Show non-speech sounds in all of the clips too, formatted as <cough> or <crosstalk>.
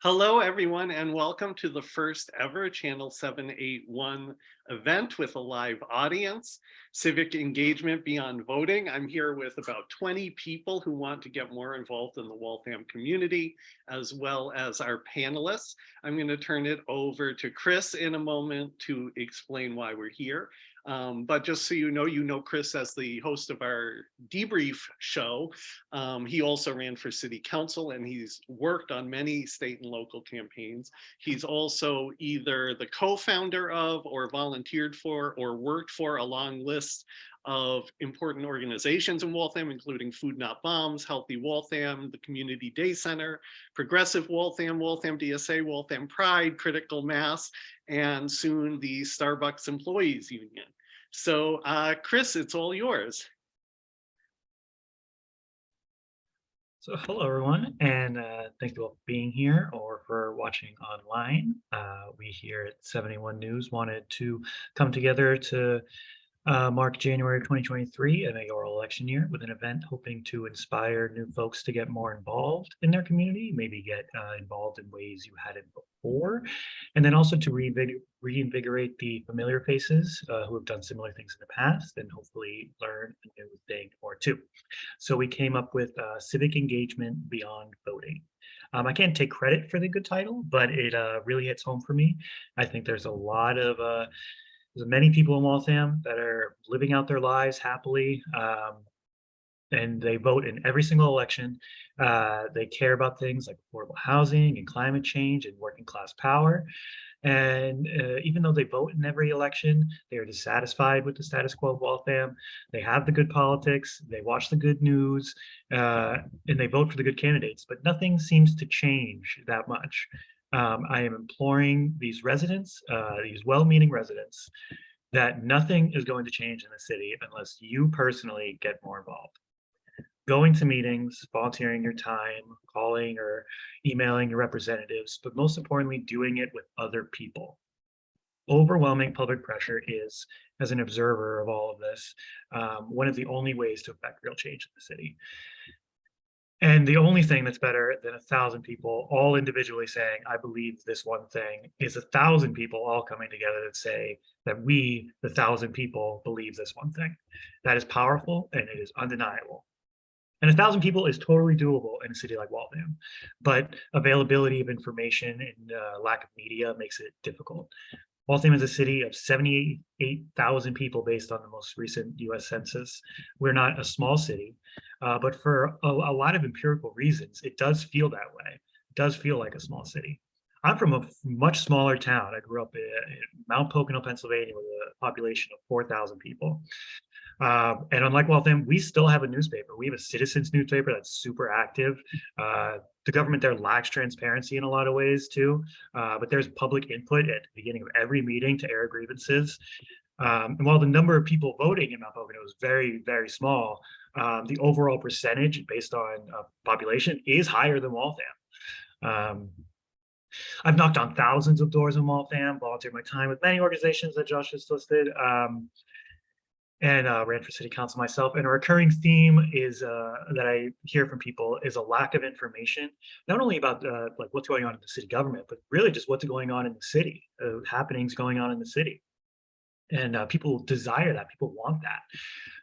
Hello, everyone, and welcome to the first ever Channel 781 event with a live audience, Civic Engagement Beyond Voting. I'm here with about 20 people who want to get more involved in the Waltham community, as well as our panelists. I'm going to turn it over to Chris in a moment to explain why we're here. Um, but just so you know, you know Chris as the host of our debrief show. Um, he also ran for city council and he's worked on many state and local campaigns. He's also either the co-founder of or volunteered for or worked for a long list of important organizations in Waltham, including Food Not Bombs, Healthy Waltham, the Community Day Center, Progressive Waltham, Waltham DSA, Waltham Pride, Critical Mass, and soon the Starbucks Employees Union. So uh, Chris, it's all yours. So hello everyone, and uh, thank you all for being here or for watching online. Uh, we here at 71 News wanted to come together to uh, mark January 2023, a mayoral election year, with an event hoping to inspire new folks to get more involved in their community, maybe get uh, involved in ways you hadn't before, and then also to reinvig reinvigorate the familiar faces uh, who have done similar things in the past and hopefully learn a new thing or two. So we came up with uh, Civic Engagement Beyond Voting. Um, I can't take credit for the good title, but it uh, really hits home for me. I think there's a lot of uh, there's many people in Waltham that are living out their lives happily, um, and they vote in every single election. Uh, they care about things like affordable housing and climate change and working class power. And uh, even though they vote in every election, they are dissatisfied with the status quo of Waltham. They have the good politics, they watch the good news, uh, and they vote for the good candidates, but nothing seems to change that much um, I am imploring these residents, uh, these well-meaning residents, that nothing is going to change in the city unless you personally get more involved. Going to meetings, volunteering your time, calling or emailing your representatives, but most importantly, doing it with other people. Overwhelming public pressure is, as an observer of all of this, um, one of the only ways to affect real change in the city. And the only thing that's better than a thousand people all individually saying, I believe this one thing is a thousand people all coming together that say that we, the thousand people, believe this one thing. That is powerful and it is undeniable. And a thousand people is totally doable in a city like Waltham, but availability of information and uh, lack of media makes it difficult. Waltham is a city of 78,000 people based on the most recent US Census. We're not a small city, uh, but for a, a, lot of empirical reasons, it does feel that way. It does feel like a small city. I'm from a much smaller town. I grew up in, in Mount Pocono, Pennsylvania with a population of 4,000 people. Um, and unlike Waltham, we still have a newspaper. We have a citizens newspaper that's super active. Uh, the government there lacks transparency in a lot of ways too, uh, but there's public input at the beginning of every meeting to air grievances. Um, and while the number of people voting in Mount Pocono is very, very small, um, the overall percentage based on uh, population is higher than Waltham. Um, I've knocked on thousands of doors in Waltham, volunteered my time with many organizations that Josh has listed. Um, and uh, ran for city council myself. And a recurring theme is uh, that I hear from people is a lack of information, not only about uh, like what's going on in the city government, but really just what's going on in the city, uh, happenings going on in the city and uh, people desire that people want that.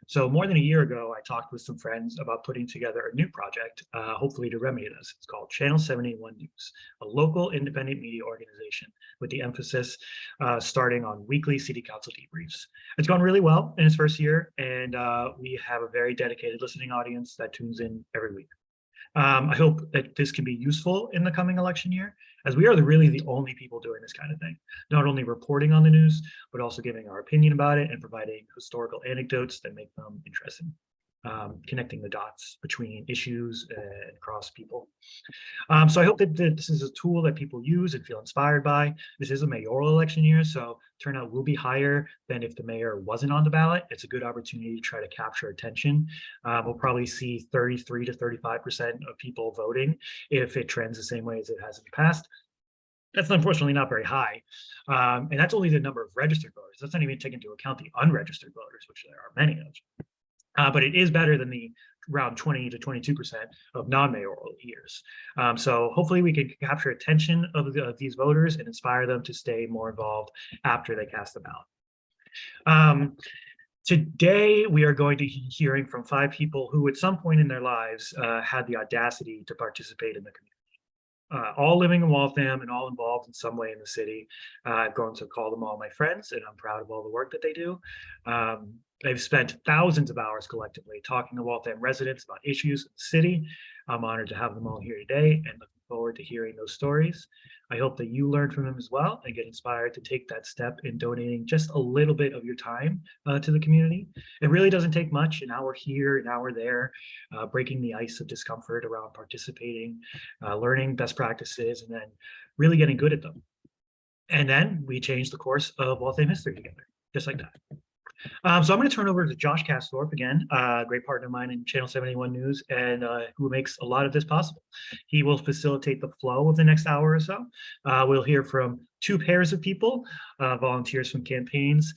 So more than a year ago i talked with some friends about putting together a new project uh, hopefully to remedy this. It's called channel 71 news a local independent media organization with the emphasis uh, starting on weekly city council debriefs. It's gone really well in its first year and uh, we have a very dedicated listening audience that tunes in every week. Um, I hope that this can be useful in the coming election year, as we are the, really the only people doing this kind of thing, not only reporting on the news, but also giving our opinion about it and providing historical anecdotes that make them interesting um, connecting the dots between issues and across people. Um, so I hope that, that, this is a tool that people use and feel inspired by. This is a mayoral election year, so turnout will be higher than if the mayor wasn't on the ballot. It's a good opportunity to try to capture attention. Um, we'll probably see 33 to 35% of people voting if it trends the same way as it has in the past. That's unfortunately not very high. Um, and that's only the number of registered voters. That's not even taking into account the unregistered voters, which there are many of. Uh, but it is better than the around 20 to 22% of non-mayoral years. Um, so hopefully we can capture attention of, the, of these voters and inspire them to stay more involved after they cast the ballot. Um, today, we are going to be hearing from five people who at some point in their lives uh, had the audacity to participate in the community. Uh, all living in Waltham and all involved in some way in the city. Uh, I've grown to call them all my friends and I'm proud of all the work that they do. Um, they've spent thousands of hours collectively talking to Waltham residents about issues in the city. I'm honored to have them all here today and looking forward to hearing those stories. I hope that you learn from them as well and get inspired to take that step in donating just a little bit of your time uh, to the community. It really doesn't take much, an hour here, an hour there, uh, breaking the ice of discomfort around participating, uh, learning best practices, and then really getting good at them. And then we change the course of Waltham history together, just like that. Um, so I'm going to turn over to Josh Casthorpe again, a uh, great partner of mine in Channel 71 News, and uh, who makes a lot of this possible. He will facilitate the flow of the next hour or so. Uh, we'll hear from two pairs of people, uh, volunteers from campaigns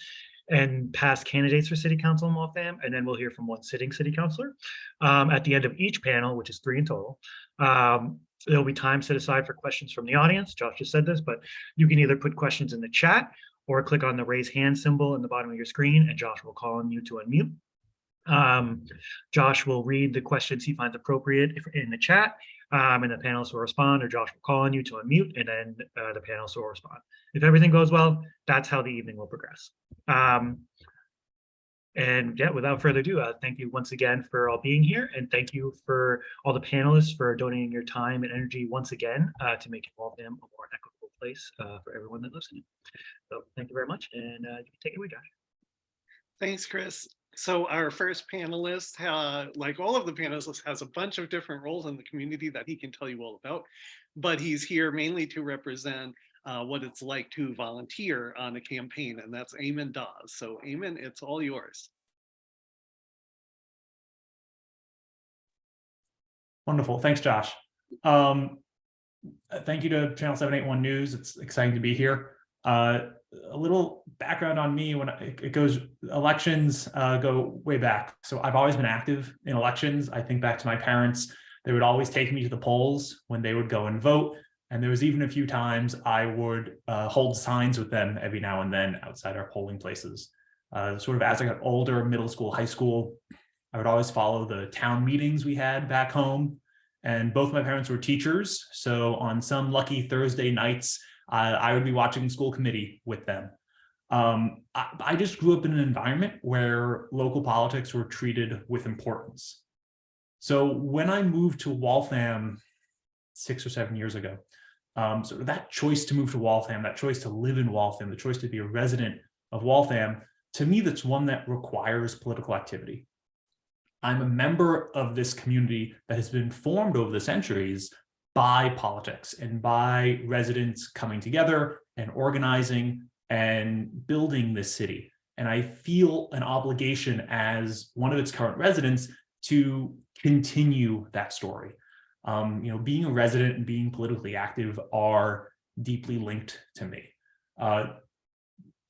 and past candidates for city council in Waltham, and then we'll hear from one sitting city councilor. Um, at the end of each panel, which is three in total, um, there'll be time set aside for questions from the audience. Josh just said this, but you can either put questions in the chat or click on the raise hand symbol in the bottom of your screen and Josh will call on you to unmute. Um, Josh will read the questions he finds appropriate in the chat um, and the panelists will respond or Josh will call on you to unmute and then uh, the panelists will respond. If everything goes well, that's how the evening will progress. Um, and yeah, without further ado, uh, thank you once again for all being here and thank you for all the panelists for donating your time and energy once again uh, to make Waltham a more equitable place uh, for everyone that lives in it. So thank you very much, and uh, you can take it away, Josh. Thanks, Chris. So our first panelist, uh, like all of the panelists, has a bunch of different roles in the community that he can tell you all about, but he's here mainly to represent uh, what it's like to volunteer on a campaign, and that's Eamon Dawes. So Eamon, it's all yours. Wonderful. Thanks, Josh. Um, thank you to Channel 781 News. It's exciting to be here. Uh, a little background on me when I, it goes elections uh, go way back. So I've always been active in elections. I think back to my parents, they would always take me to the polls when they would go and vote. And there was even a few times I would uh, hold signs with them every now and then outside our polling places. Uh, sort of as I got older, middle school, high school, I would always follow the town meetings we had back home. And both my parents were teachers. So on some lucky Thursday nights, uh, I would be watching school committee with them. Um, I, I, just grew up in an environment where local politics were treated with importance. So when I moved to Waltham six or seven years ago, um, so that choice to move to Waltham, that choice to live in Waltham, the choice to be a resident of Waltham, to me, that's one that requires political activity. I'm a member of this community that has been formed over the centuries by politics and by residents coming together and organizing and building this city. And I feel an obligation as one of its current residents to continue that story. Um, you know, being a resident and being politically active are deeply linked to me. Uh,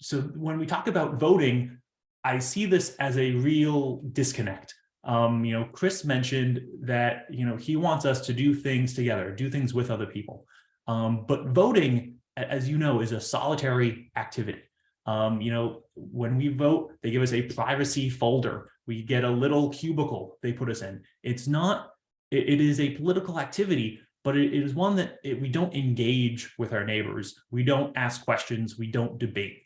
so when we talk about voting, I see this as a real disconnect um, you know, Chris mentioned that, you know, he wants us to do things together, do things with other people. Um, but voting, as you know, is a solitary activity. Um, you know, when we vote, they give us a privacy folder. We get a little cubicle they put us in. It's not, it, it is a political activity, but it, it is one that it, we don't engage with our neighbors. We don't ask questions. We don't debate.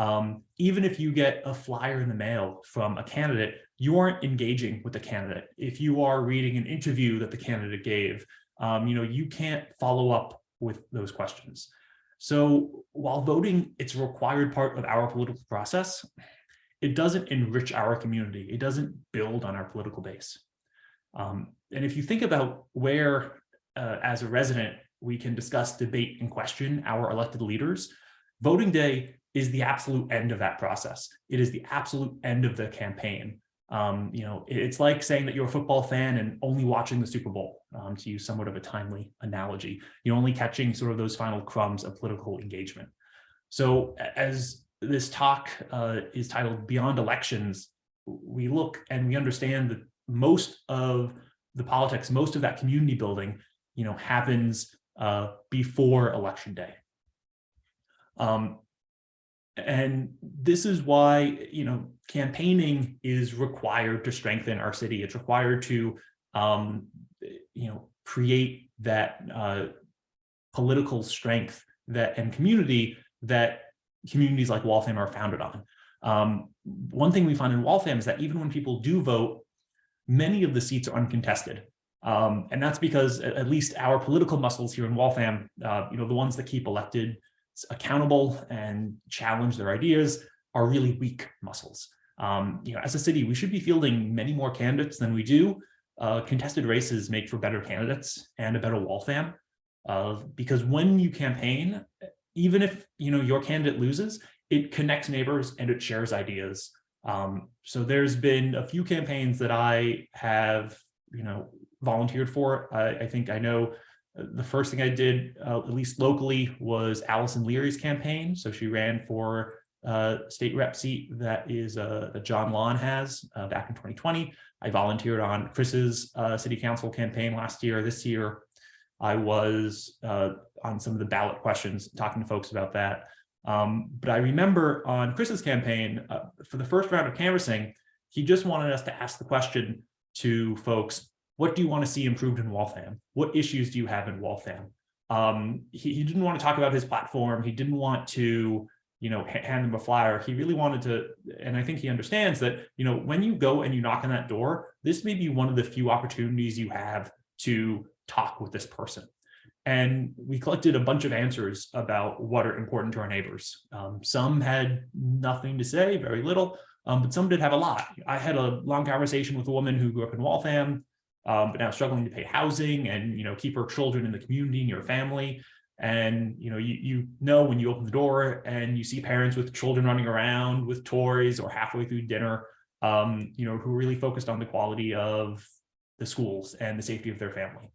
Um, even if you get a flyer in the mail from a candidate, you aren't engaging with the candidate. If you are reading an interview that the candidate gave, um, you know, you can't follow up with those questions. So while voting, it's a required part of our political process, it doesn't enrich our community. It doesn't build on our political base. Um, and if you think about where, uh, as a resident, we can discuss, debate, and question our elected leaders, voting day is the absolute end of that process. It is the absolute end of the campaign. Um, you know, it's like saying that you're a football fan and only watching the Super Bowl, um, to use somewhat of a timely analogy. You're only catching sort of those final crumbs of political engagement. So as this talk uh, is titled Beyond Elections, we look and we understand that most of the politics, most of that community building, you know, happens uh, before election day. Um, and this is why, you know, campaigning is required to strengthen our city. It's required to, um, you know, create that uh, political strength that and community that communities like Waltham are founded on. Um, one thing we find in Waltham is that even when people do vote, many of the seats are uncontested. Um, and that's because at, least our political muscles here in Waltham, uh, you know, the ones that keep elected accountable and challenge their ideas are really weak muscles. Um, you know, as a city, we should be fielding many more candidates than we do. Uh, contested races make for better candidates and a better Waltham. Uh, because when you campaign, even if you know your candidate loses, it connects neighbors and it shares ideas. Um, so there's been a few campaigns that I have, you know, volunteered for. I, I think I know the first thing I did, uh, at least locally, was Allison Leary's campaign. So she ran for uh, state rep seat that is uh, that John Lawn has uh, back in 2020. I volunteered on Chris's uh, city council campaign last year. This year, I was uh, on some of the ballot questions, talking to folks about that. Um, but I remember on Chris's campaign, uh, for the first round of canvassing, he just wanted us to ask the question to folks, what do you want to see improved in Waltham? What issues do you have in Waltham? Um, he, he, didn't want to talk about his platform. He didn't want to, you know, hand them a flyer. He really wanted to, and I think he understands that, you know, when you go and you knock on that door, this may be one of the few opportunities you have to talk with this person. And we collected a bunch of answers about what are important to our neighbors. Um, some had nothing to say, very little, um, but some did have a lot. I had a long conversation with a woman who grew up in Waltham um, but now struggling to pay housing and you know keep her children in the community and your family. And you know you you know when you open the door and you see parents with children running around with toys or halfway through dinner, um, you know who really focused on the quality of the schools and the safety of their family.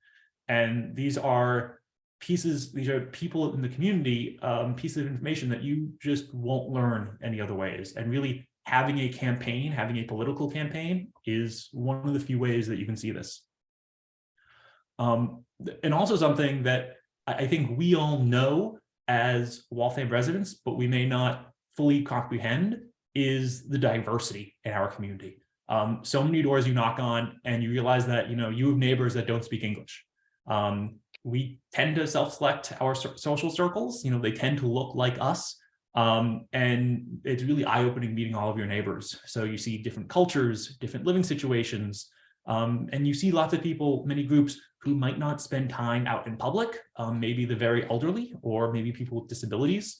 And these are pieces, these are people in the community, um, pieces of information that you just won't learn any other ways. And really having a campaign, having a political campaign is one of the few ways that you can see this. Um, and also something that I think we all know as Waltham residents, but we may not fully comprehend is the diversity in our community. Um, so many doors you knock on and you realize that, you know, you have neighbors that don't speak English. Um, we tend to self-select our social circles, you know, they tend to look like us. Um, and it's really eye-opening meeting all of your neighbors. So you see different cultures, different living situations, um, and you see lots of people, many groups who might not spend time out in public, um, maybe the very elderly or maybe people with disabilities.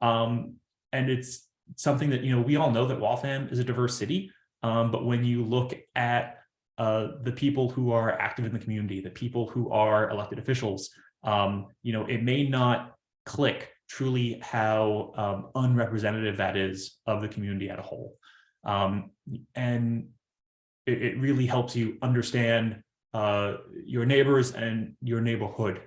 Um, and it's something that, you know, we all know that Waltham is a diverse city, um, but when you look at uh, the people who are active in the community, the people who are elected officials, um, you know, it may not click truly how um, unrepresentative that is of the community at a whole. Um, and it, it, really helps you understand uh, your neighbors and your neighborhood.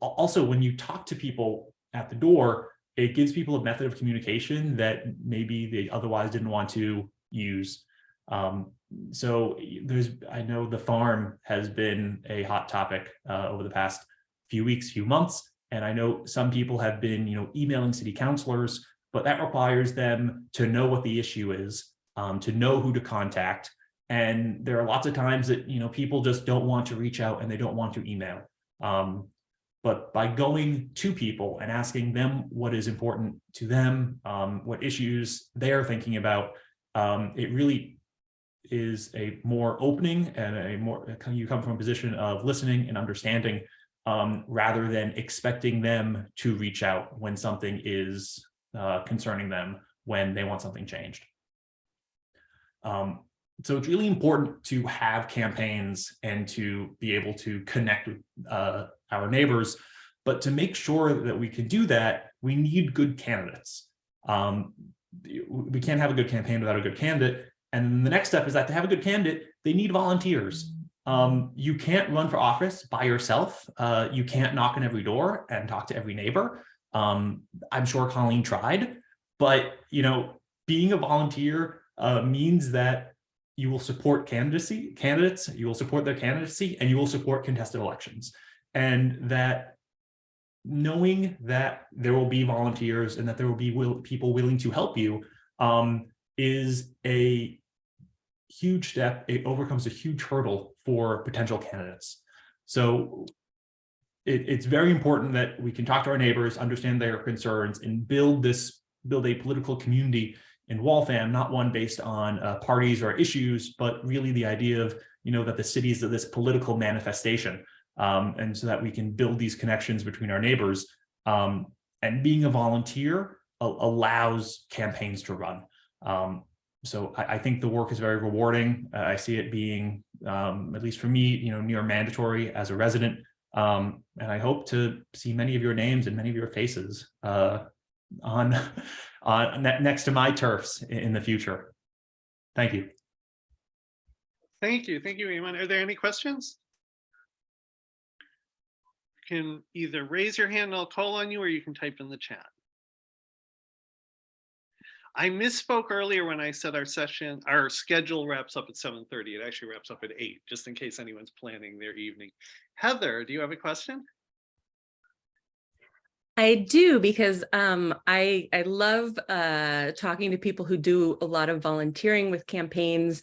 Also, when you talk to people at the door, it gives people a method of communication that maybe they otherwise didn't want to use. Um, so there's, I know the farm has been a hot topic uh, over the past few weeks, few months. And I know some people have been, you know, emailing city councilors, but that requires them to know what the issue is, um, to know who to contact. And there are lots of times that, you know, people just don't want to reach out and they don't want to email. Um, but by going to people and asking them what is important to them, um, what issues they're thinking about, um, it really is a more opening and a more, you come from a position of listening and understanding um, rather than expecting them to reach out when something is uh, concerning them when they want something changed. Um, so it's really important to have campaigns and to be able to connect with uh, our neighbors, but to make sure that we can do that, we need good candidates. Um, we can't have a good campaign without a good candidate. And the next step is that to have a good candidate, they need volunteers. Um, you can't run for office by yourself. Uh, you can't knock on every door and talk to every neighbor. Um, I'm sure Colleen tried, but you know, being a volunteer uh, means that you will support candidacy candidates, you will support their candidacy, and you will support contested elections. And that knowing that there will be volunteers and that there will be will, people willing to help you um, is a huge step. It overcomes a huge hurdle for potential candidates. So it, it's very important that we can talk to our neighbors, understand their concerns, and build this build a political community in Waltham, not one based on uh, parties or issues, but really the idea of you know that the city is this political manifestation, um, and so that we can build these connections between our neighbors. Um, and being a volunteer allows campaigns to run. Um, so I, I think the work is very rewarding. Uh, I see it being, um, at least for me, you know, near mandatory as a resident. Um, and I hope to see many of your names and many of your faces uh, on, <laughs> on ne- next to my turfs in, in the future. Thank you. Thank you. Thank you, Eamon. Are there any questions? You Can either raise your hand and I'll call on you or you can type in the chat. I misspoke earlier when I said our session, our schedule wraps up at 7:30. It actually wraps up at eight, just in case anyone's planning their evening. Heather, do you have a question? I do because um, I I love uh, talking to people who do a lot of volunteering with campaigns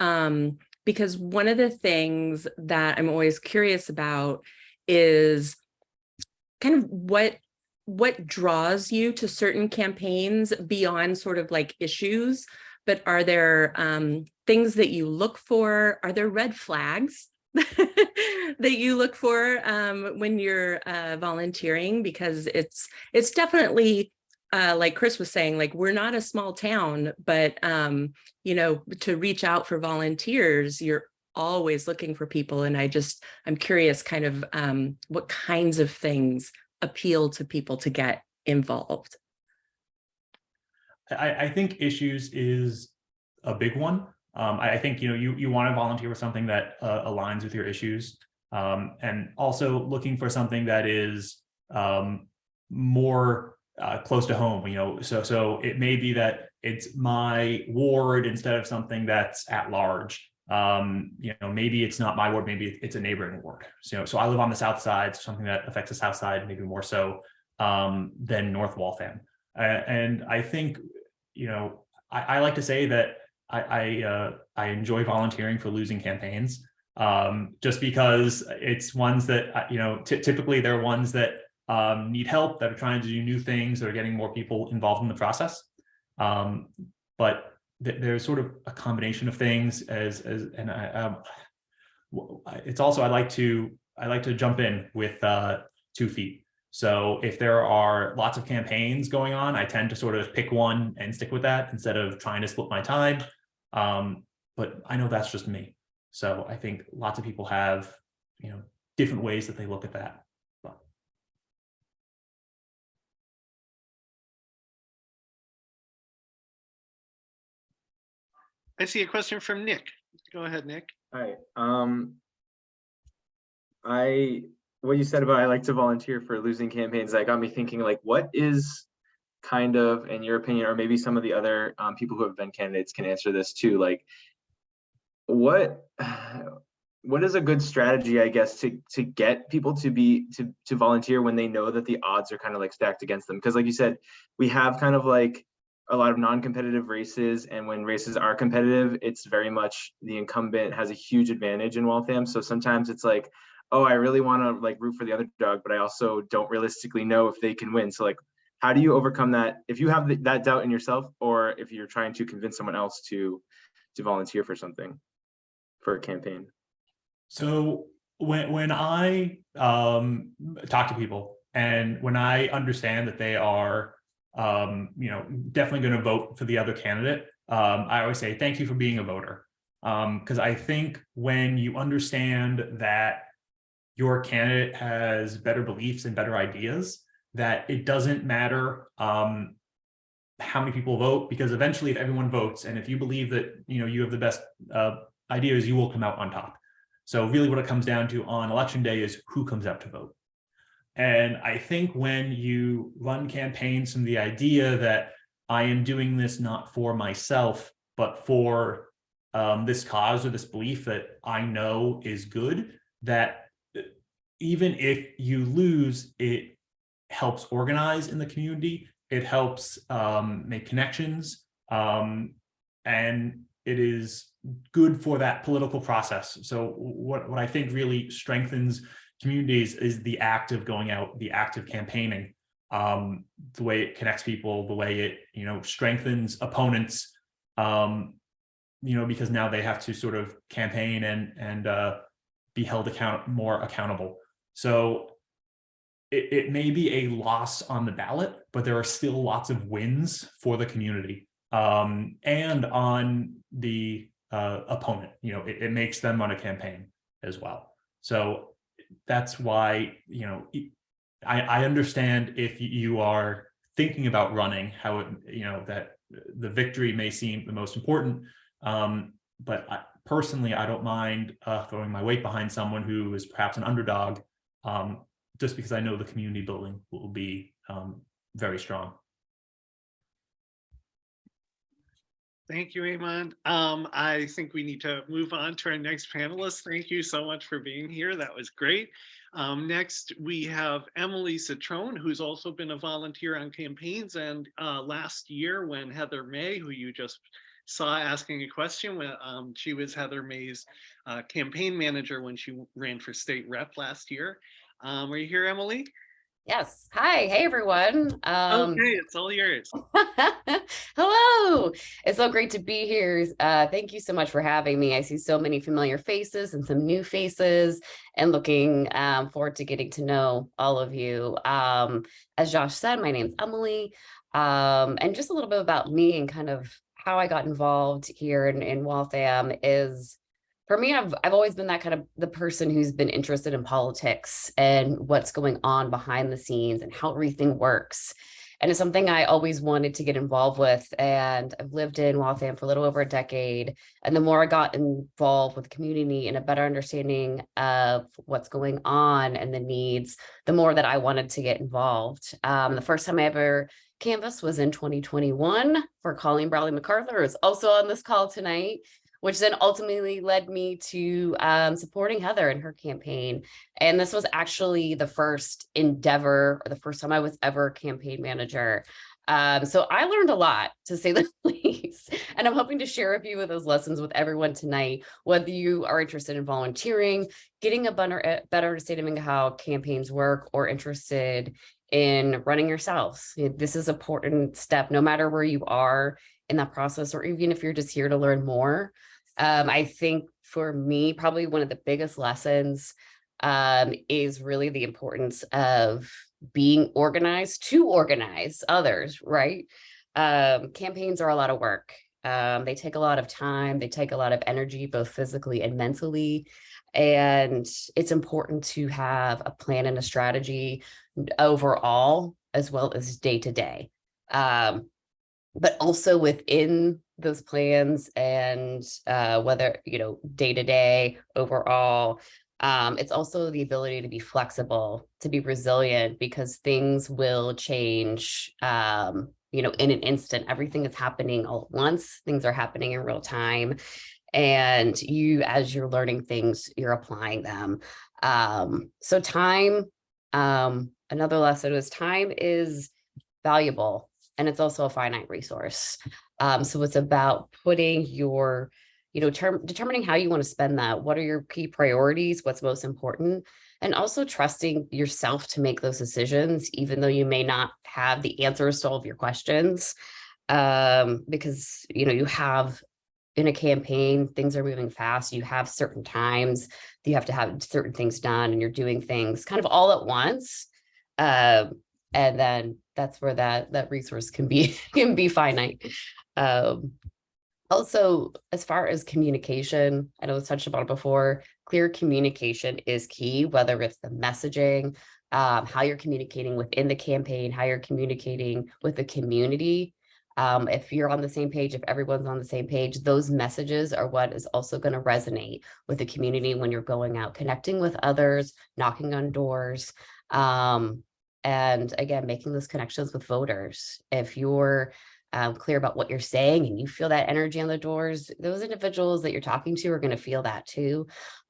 um, because one of the things that I'm always curious about is kind of what what draws you to certain campaigns beyond sort of like issues but are there um, things that you look for? Are there red flags <laughs> that you look for um, when you're uh, volunteering? Because it's it's definitely uh, like Chris was saying like we're not a small town but um, you know to reach out for volunteers you're always looking for people and I just I'm curious kind of um, what kinds of things appeal to people to get involved. I, I think issues is a big one. Um, I I think, you know, you, you want to volunteer with something that uh, aligns with your issues. Um, and also looking for something that is um, more uh, close to home, you know, so, so it may be that it's my ward instead of something that's at large. Um, you know, maybe it's not my ward, maybe it's a neighboring ward. So, so I live on the south side, so something that affects the south side, maybe more so um, than North Waltham. And I think, you know, I, I like to say that I I, uh, I enjoy volunteering for losing campaigns, um, just because it's ones that uh, you know typically they're ones that um, need help, that are trying to do new things, that are getting more people involved in the process. Um, but th- there's sort of a combination of things as as and I um, it's also I like to I like to jump in with uh, two feet. So if there are lots of campaigns going on, I tend to sort of pick one and stick with that instead of trying to split my time. Um, but I know that's just me. So I think lots of people have, you know, different ways that they look at that. I see a question from Nick. Go ahead, Nick. Hi, um. I, what you said about I like to volunteer for losing campaigns, that got me thinking like, what is kind of, in your opinion, or maybe some of the other um people who have been candidates can answer this too, like. What, <sighs> what is a good strategy, I guess, to to get people to be, to to volunteer when they know that the odds are kind of like stacked against them? Because like you said, we have kind of like a lot of non-competitive races and when races are competitive it's very much the incumbent has a huge advantage in Waltham so sometimes it's like oh I really want to like root for the other dog but I also don't realistically know if they can win. So like how do you overcome that? If you have th- that doubt in yourself or if you're trying to convince someone else to to volunteer for something for a campaign? So when when I um, talk to people and when I understand that they are um, you know, definitely going to vote for the other candidate. Um, I always say thank you for being a voter, because I think when you understand that your candidate has better beliefs and better ideas, that it doesn't matter um, how many people vote, because eventually, if everyone votes, and if you believe that you know you have the best uh, ideas, you will come out on top. So really, what it comes down to on election day is who comes out to vote. And I think when you run campaigns from the idea that I am doing this not for myself, but for um, this cause or this belief that I know is good, that uh, even if you lose, it helps organize in the community. It helps um, make connections. Um, and it is good for that political process. So what, what I think really strengthens communities is the act of going out, the act of campaigning, um, the way it connects people, the way it, you know, strengthens opponents, um, you know, because now they have to sort of campaign and, and uh, be held account more accountable. So it, it may be a loss on the ballot, but there are still lots of wins for the community um, and on the uh, opponent. You know, it, it makes them on a campaign as well. So that's why, you know, I, I understand if you are thinking about running, how it, you know, that the victory may seem the most important. Um, but I, personally, I don't mind uh, throwing my weight behind someone who is perhaps an underdog, um, just because I know the community building will be um, very strong. Thank you, Eamon. Um, I think we need to move on to our next panelist. Thank you so much for being here. That was great. Um, next, we have Emily Citrone, who's also been a volunteer on campaigns. And uh, last year when Heather May, who you just saw asking a question, when um, she was Heather May's uh, campaign manager when she ran for state rep last year. Um, are you here, Emily? Yes. Hi. Hey, everyone. Um, okay, it's all yours. <laughs> hello. It's so great to be here. Uh, thank you so much for having me. I see so many familiar faces and some new faces and looking um, forward to getting to know all of you. Um, as Josh said, my name's Emily. Um, and just a little bit about me and kind of how I got involved here in, in Waltham is for me, I've, I've always been that kind of the person who's been interested in politics and what's going on behind the scenes and how everything works. And it's something I always wanted to get involved with. And I've lived in Waltham for a little over a decade. And the more I got involved with the community and a better understanding of what's going on and the needs, the more that I wanted to get involved. Um, the first time I ever canvassed was in 2021 for Colleen Bradley MacArthur, who's also on this call tonight which then ultimately led me to um, supporting Heather in her campaign. And this was actually the first endeavor or the first time I was ever campaign manager. Um, so I learned a lot to say the <laughs> least, and I'm hoping to share a few of those lessons with everyone tonight, whether you are interested in volunteering, getting a better, better understanding of how campaigns work or interested in running yourselves. This is an important step, no matter where you are in that process, or even if you're just here to learn more. Um, I think for me, probably one of the biggest lessons um, is really the importance of being organized to organize others, right? Um, campaigns are a lot of work. Um, they take a lot of time, they take a lot of energy, both physically and mentally. And it's important to have a plan and a strategy overall, as well as day to day. Um, but also within those plans and uh, whether, you know, day to day overall, um, it's also the ability to be flexible, to be resilient because things will change, um, you know, in an instant. Everything is happening all at once. Things are happening in real time. And you, as you're learning things, you're applying them. Um, so time, um, another lesson is time is valuable and it's also a finite resource. Um, so it's about putting your, you know, term, determining how you want to spend that. What are your key priorities? What's most important? And also trusting yourself to make those decisions, even though you may not have the answers to all of your questions. Um, because, you know, you have in a campaign, things are moving fast. You have certain times you have to have certain things done and you're doing things kind of all at once. Uh, and then that's where that that resource can be <laughs> can be finite um, also as far as communication i know it's touched upon before clear communication is key whether it's the messaging um, how you're communicating within the campaign how you're communicating with the community um, if you're on the same page, if everyone's on the same page, those messages are what is also going to resonate with the community when you're going out, connecting with others, knocking on doors. Um, and again, making those connections with voters. If you're um, clear about what you're saying and you feel that energy on the doors, those individuals that you're talking to are going to feel that too.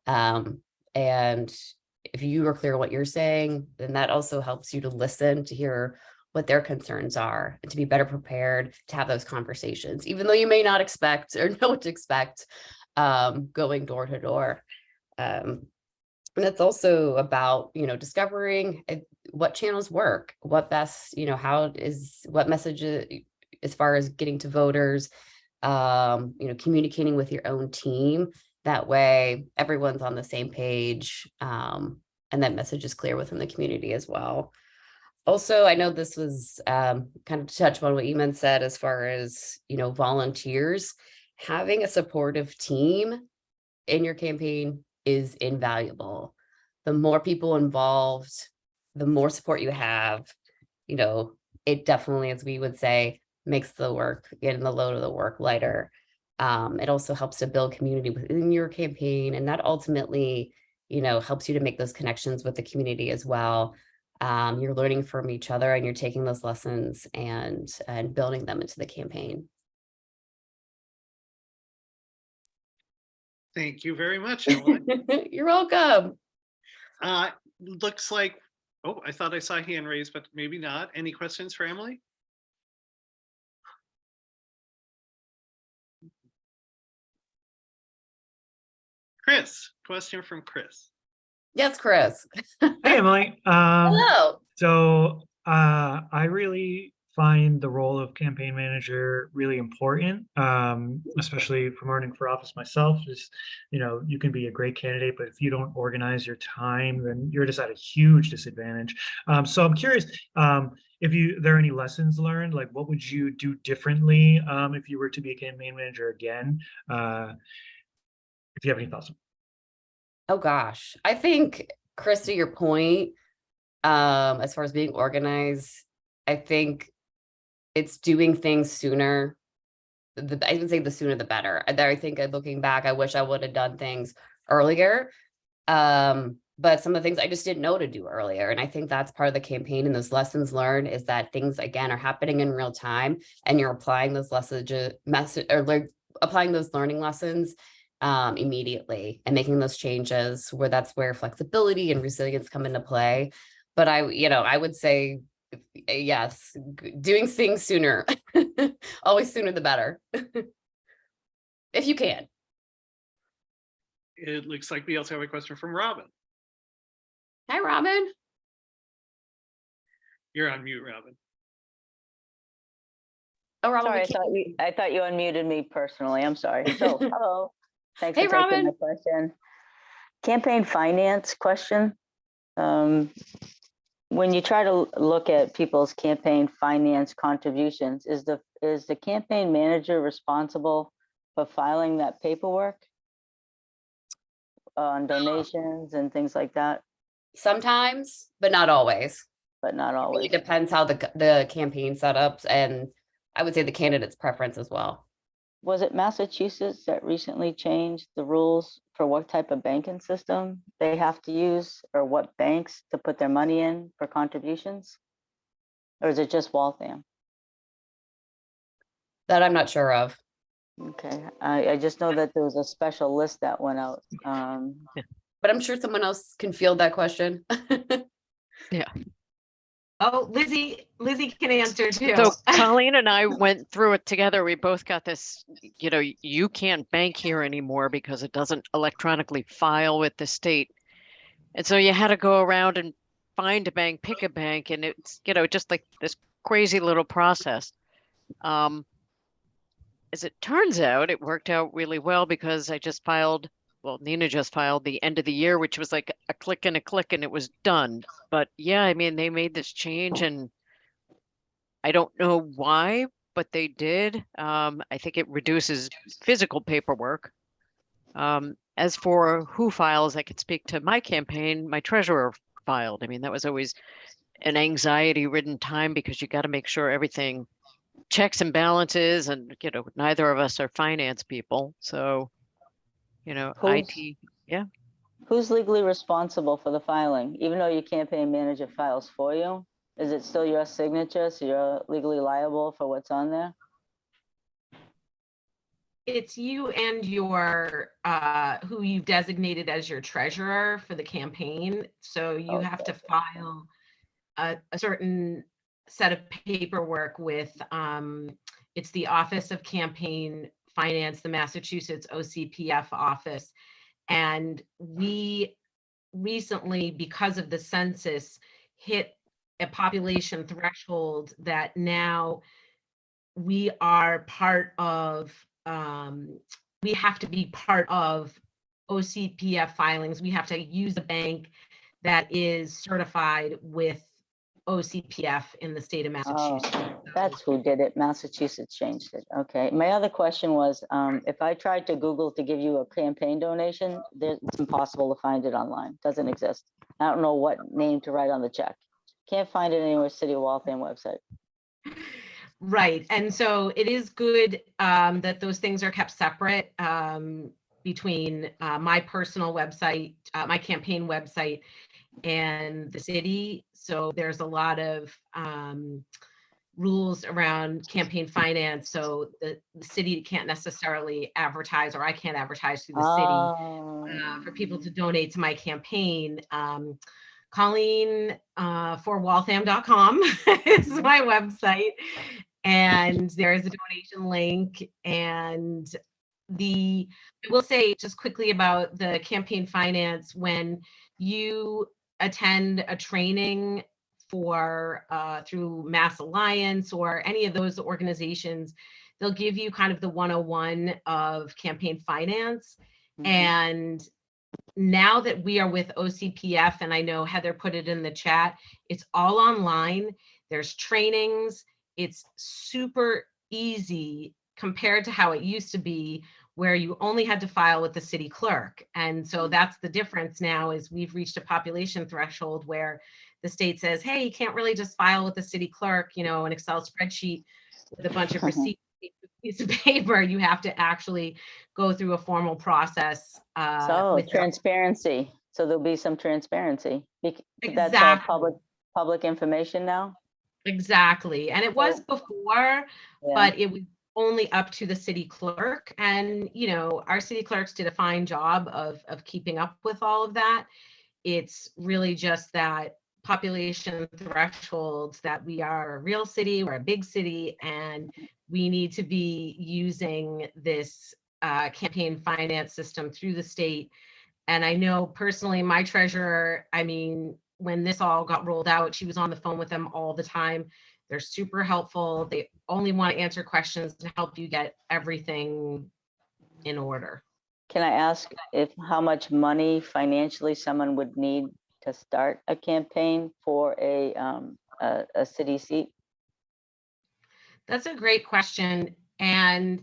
Um, and if you are clear what you're saying, then that also helps you to listen to hear what their concerns are and to be better prepared to have those conversations, even though you may not expect or <laughs> know what to expect um, going door to door. Um, and it's also about, you know, discovering uh, what channels work, what best, you know, how is, what messages, as far as getting to voters, um, you know, communicating with your own team. That way everyone's on the same page um, and that message is clear within the community as well. Also, I know this was um, kind of to touch on what Eamon said as far as, you know, volunteers. Having a supportive team in your campaign is invaluable. The more people involved, the more support you have, you know, it definitely, as we would say, makes the work, getting the load of the work lighter. Um, it also helps to build community within your campaign and that ultimately, you know, helps you to make those connections with the community as well. Um, you're learning from each other and you're taking those lessons and, and building them into the campaign. Thank you very much. <laughs> You're welcome. Uh, looks like, oh, I thought I saw a hand raised, but maybe not. Any questions for Emily? Chris, question from Chris. Yes, Chris. <laughs> Hey, Emily. Um, Hello. So uh, I really find the role of campaign manager really important, um, especially from running for office myself. Just you know, you can be a great candidate, but if you don't organize your time, then you're just at a huge disadvantage. Um, so I'm curious um, if you there are any lessons learned. Like, what would you do differently um, if you were to be a campaign manager again? Uh, if you have any thoughts. Oh, gosh. I think, Chris, to your point, um, as far as being organized, I think it's doing things sooner. The, I would say the sooner the better. And I think uh, looking back, I wish I would have done things earlier. Um, but some of the things I just didn't know to do earlier. And I think that's part of the campaign and those lessons learned is that things again are happening in real time and you're applying those messages, message or applying those learning lessons um, immediately and making those changes where that's where flexibility and resilience come into play. But I, you know, I would say, yes, doing things sooner, <laughs> always sooner the better. <laughs> If you can. It looks like we also have a question from Robin. Hi, Robin. You're on mute, Robin. Oh, Robin, Sorry, I thought you, I thought you unmuted me personally. I'm sorry. <laughs> So, hello. Thanks Hey, for taking Robin. the question. Campaign finance question. Um, When you try to look at people's campaign finance contributions, is the, is the campaign manager responsible for filing that paperwork? On donations and things like that, sometimes, but not always. but not always. It depends how the, the campaign setups and I would say the candidate's preference as well. Was it Massachusetts that recently changed the rules for what type of banking system they have to use or what banks to put their money in for contributions? Or is it just Waltham? That I'm not sure of. Okay, I, I just know that there was a special list that went out. Um, <laughs> But I'm sure someone else can field that question. <laughs> Oh, Lizzie, Lizzie can answer too. So <laughs> Colleen and I went through it together. We both got this, you know, you can't bank here anymore because it doesn't electronically file with the state. And so you had to go around and find a bank, pick a bank, and it's, you know, just like this crazy little process. Um, as it turns out, it worked out really well because I just filed, well, Nina just filed the end of the year, which was like a click and a click and it was done. But yeah, I mean, they made this change and I don't know why, but they did. Um, I think it reduces physical paperwork. Um, as for who files, I could speak to my campaign, my treasurer filed. I mean, that was always an anxiety ridden time because you got to make sure everything checks and balances and, you know, neither of us are finance people. So, you know, Who's- IT, yeah. Who's legally responsible for the filing? Even though your campaign manager files for you? Is it still your signature, so you're legally liable for what's on there? it's you and your, uh, who you've designated as your treasurer for the campaign. So you have to file a, a certain set of paperwork with, um, it's the Office of Campaign Finance, the Massachusetts OCPF office. And we recently, because of the census, hit a population threshold that now we are part of, um, we have to be part of OCPF filings. We have to use a bank that is certified with OCPF in the state of Oh, Massachusetts. So- That's who did it. Massachusetts changed it. Okay. My other question was, um, if I tried to Google to give you a campaign donation, it's impossible to find it online. Doesn't exist. I don't know what name to write on the check. Can't find it anywhere, City of Waltham website. Right, and so it is good um, that those things are kept separate um, between uh, my personal website, uh, my campaign website, and the city. So there's a lot of um, rules around campaign finance. So the, the city can't necessarily advertise, or I can't advertise through the city Oh, uh, for people to donate to my campaign. Um, Colleen uh, for Waltham.com <laughs> is my website. And there is a donation link. And the, I will say just quickly about the campaign finance, when you attend a training for uh, through Mass Alliance or any of those organizations, they'll give you kind of the 101 of campaign finance. mhm. And now that we are with OCPF, and I know Heather put it in the chat, it's all online. There's trainings. It's super easy compared to how it used to be, where you only had to file with the city clerk. And so that's the difference now is we've reached a population threshold where the state says, hey, you can't really just file with the city clerk, you know, an Excel spreadsheet with a bunch of <laughs> receipts, piece of paper. You have to actually go through a formal process. uh, So with your- transparency. So there'll be some transparency. Bec- That's all Exactly. public, public information now? Exactly. And it was before, Yeah. but it was only up to the city clerk. And, you know, our city clerks did a fine job of, of keeping up with all of that. It's really just that population thresholds that we are a real city, we're a big city, and we need to be using this uh, campaign finance system through the state. And I know personally, my treasurer, I mean, when this all got rolled out, she was on the phone with them all the time. They're super helpful. They only want to answer questions to help you get everything in order. Can I ask if, how much money financially someone would need to start a campaign for a, um, a, a city seat? That's a great question. And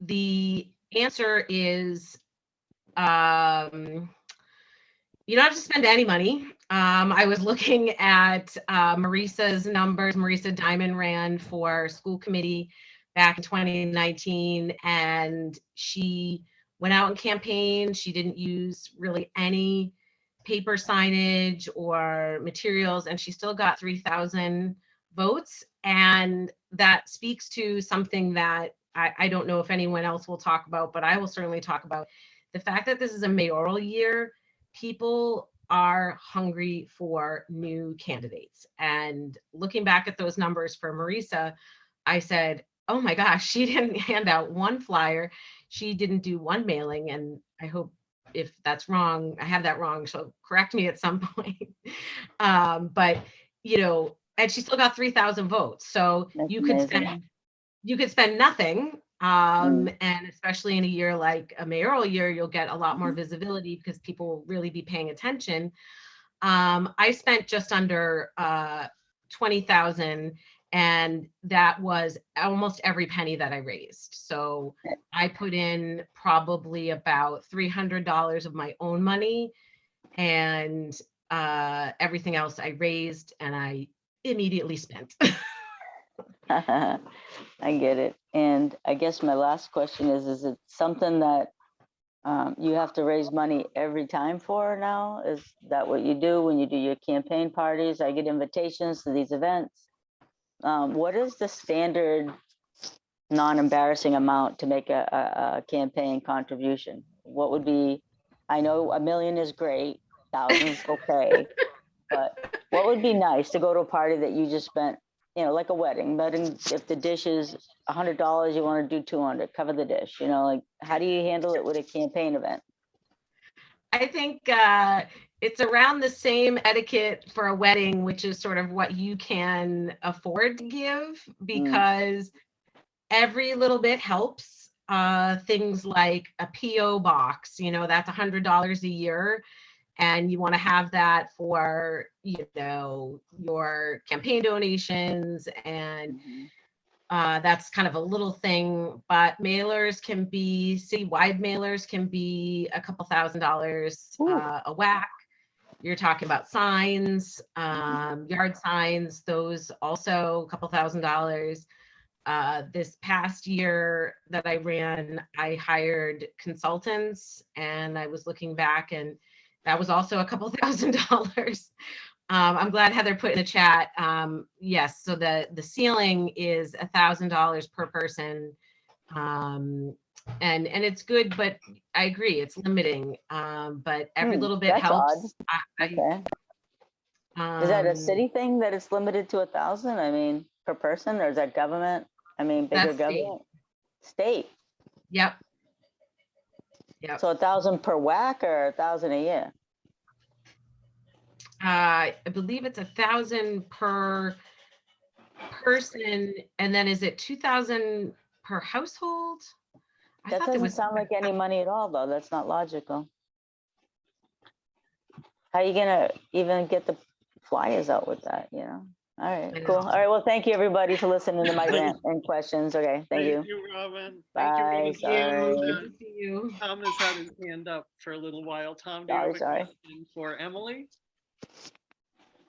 the answer is um, you don't have to spend any money. Um, I was <laughs> looking at uh, Marisa's numbers. Marisa Diamond ran for school committee back in 2019, and she went out and campaigned. She didn't use really any paper signage or materials, and she still got 3,000 votes. And that speaks to something that I, I don't know if anyone else will talk about, but I will certainly talk about the fact that this is a mayoral year. People are hungry for new candidates. And looking back at those numbers for Marisa, I said, oh my gosh, <laughs> she didn't hand out one flyer. She didn't do one mailing. And I hope if that's wrong, I have that wrong, so correct me at some <laughs> point. um, but, you know, and she still got 3,000 votes. So That's you could amazing. spend, you could spend nothing. Um, and especially in a year like a mayoral year, you'll get a lot more visibility because people will really be paying attention. Um, I spent just under uh, 20,000 and that was almost every penny that I raised. So I put in probably about $300 of my own money and uh, everything else I raised and I immediately spent. <laughs> <laughs> I get it. And I guess my last question is, is it something that um, you have to raise money every time for now? Is that what you do when you do your campaign parties? I get invitations to these events. Um, what is the standard non-embarrassing amount to make a, a, a campaign contribution? What would be, I know a million is great, thousands, okay. <laughs> But what would be nice to go to a party that you just spent, you know, like a wedding, but in- if the dish is a hundred dollars, you want to do two hundred, cover the dish, you know, like, how do you handle it with a campaign event? I think uh, it's around the same etiquette for a wedding, which is sort of what you can afford to give because every little bit helps. Uh, things like a PO box, you know, that's a hundred dollars a year. And you want to have that for, you know, your campaign donations and uh, that's kind of a little thing, but mailers can be, citywide mailers can be a couple thousand dollars uh, a whack. You're talking about signs, um, yard signs, those also a couple thousand dollars. Uh, this past year that I ran, I hired consultants and I was looking back and that was also a couple <laughs> thousand dollars. Um, I'm glad Heather put in the chat. Um, yes, so the, the ceiling is a thousand dollars per person. Um, and, and it's good, but I agree, it's limiting. Um, but every Hmm, little bit helps. I- I, Okay, is that a um, city thing that it's limited to a thousand? I mean, per person, or is that government? I mean, bigger That's state. government? State, Yep. So a thousand per whack or a thousand a year? Uh, I believe it's a thousand per person, and then is it two thousand per household? I That doesn't was sound like any money at all, though. That's not logical. How are you gonna even get the flyers out with that, you know? All I right, cool. All right, well, thank you, everybody, for listening to my <laughs> rant and questions. Okay, thank you. You, Robin. Bye, Thank you, Robin. sorry. And, Good to see you. Tom has had his hand up for a little while. Tom, do you have a sorry. question for Emily?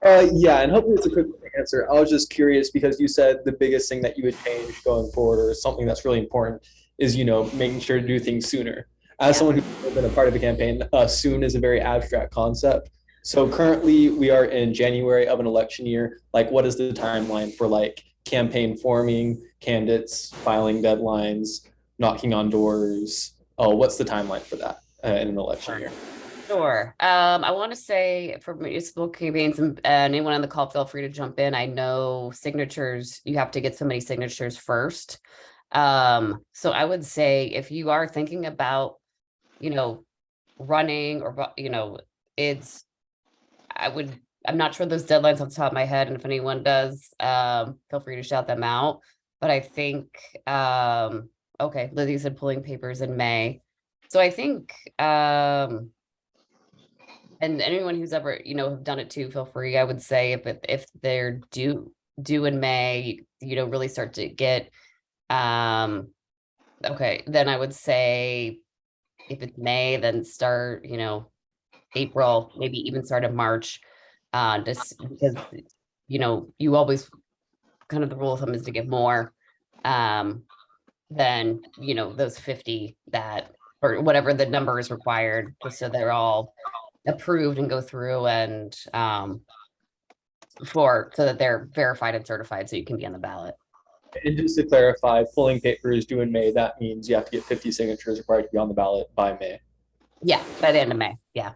Uh, yeah, and hopefully it's a quick answer. I was just curious because you said the biggest thing that you would change going forward, or something that's really important, is you know making sure to do things sooner. As Yeah. someone who's been a part of a campaign, uh, soon is a very abstract concept. So currently, we are in January of an election year. Like, what is the timeline for like campaign forming, candidates filing deadlines, knocking on doors? Oh, what's the timeline for that uh, in an election year? Sure. Um, I want to say for municipal campaigns and and anyone on the call, feel free to jump in. I know signatures, you have to get so many signatures first. Um, so I would say if you are thinking about, you know, running or, you know, it's, I would, I'm not sure those deadlines off the top of my head, and if anyone does, um, feel free to shout them out. But I think, um, okay, Lizzie said pulling papers in May. So I think, um, and anyone who's ever, you know, have done it too, feel free. I would say if if they're due due in May, you know, really start to get um okay, then I would say if it's May, then start, you know, April, maybe even start of March. Uh just because you know, you always kind of the rule of thumb is to get more um than, you know, those 50 that or whatever the number is required, just so they're all approved and go through and um for so that they're verified and certified so you can be on the ballot. And just to clarify, pulling papers due in May, that means you have to get 50 signatures required to be on the ballot by May. Yeah, by the end of May, yeah.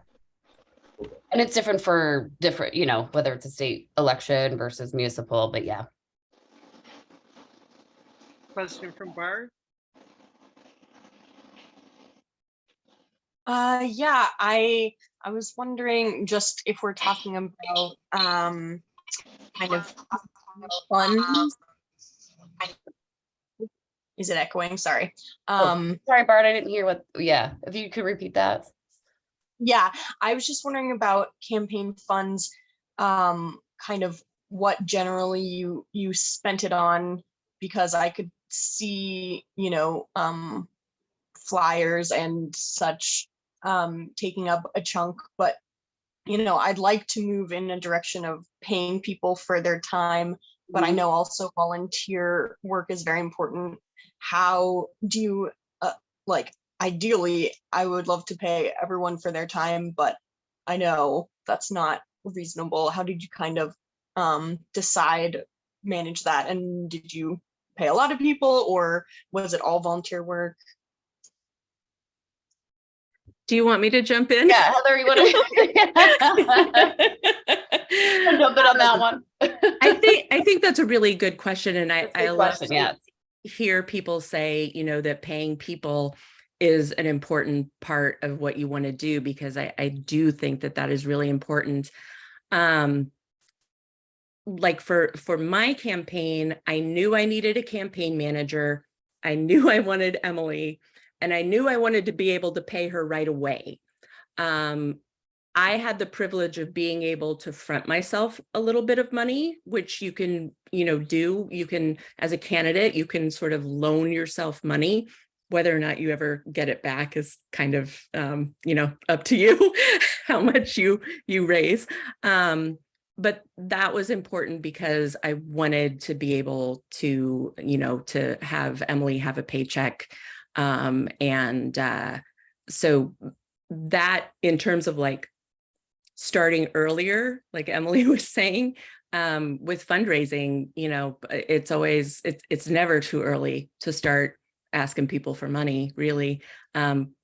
And it's different for different, you know, whether it's a state election versus municipal, but yeah. Question from Bart? Uh, yeah, I, I was wondering just if we're talking about, um, kind of funds. Is it echoing? Sorry. Um, Sorry, Bart, I didn't hear what, yeah, if you could repeat that. Yeah, I was just wondering about campaign funds, um, kind of what generally you, you spent it on, because I could see, you know, um, flyers and such, um, taking up a chunk, but you know, I'd like to move in a direction of paying people for their time, but I know also volunteer work is very important. How do you, uh, like, ideally, I would love to pay everyone for their time, but I know that's not reasonable. How did you kind of um, decide, manage that? And did you pay pay a lot of people or was it all volunteer work? Do you want me to jump in? Yeah, Heather, you want to <laughs> jump in on that one? I think I think that's a really good question, and I That's a I love question, to yes. hear people say, you know, that paying people is an important part of what you want to do because I I do think that that is really important. Um, like for for my campaign, I knew I needed a campaign manager. I knew <laughs> I wanted Emily, and I knew I wanted to be able to pay her right away. Um, I had the privilege of being able to front myself a little bit of money, which you can, you know, do. You can, as a candidate, you can sort of loan yourself money. Whether or not you ever get it back is kind of, um, you know, <laughs> up to you <laughs> how much you you raise. Um, but that was important because I wanted to be able to, you know, to have Emily have a paycheck. Um, and uh, so that in terms of like starting earlier, like <laughs> Emily was saying, um, with fundraising, you know, it's always, it's, it's never too early to start asking people for money, really. Um,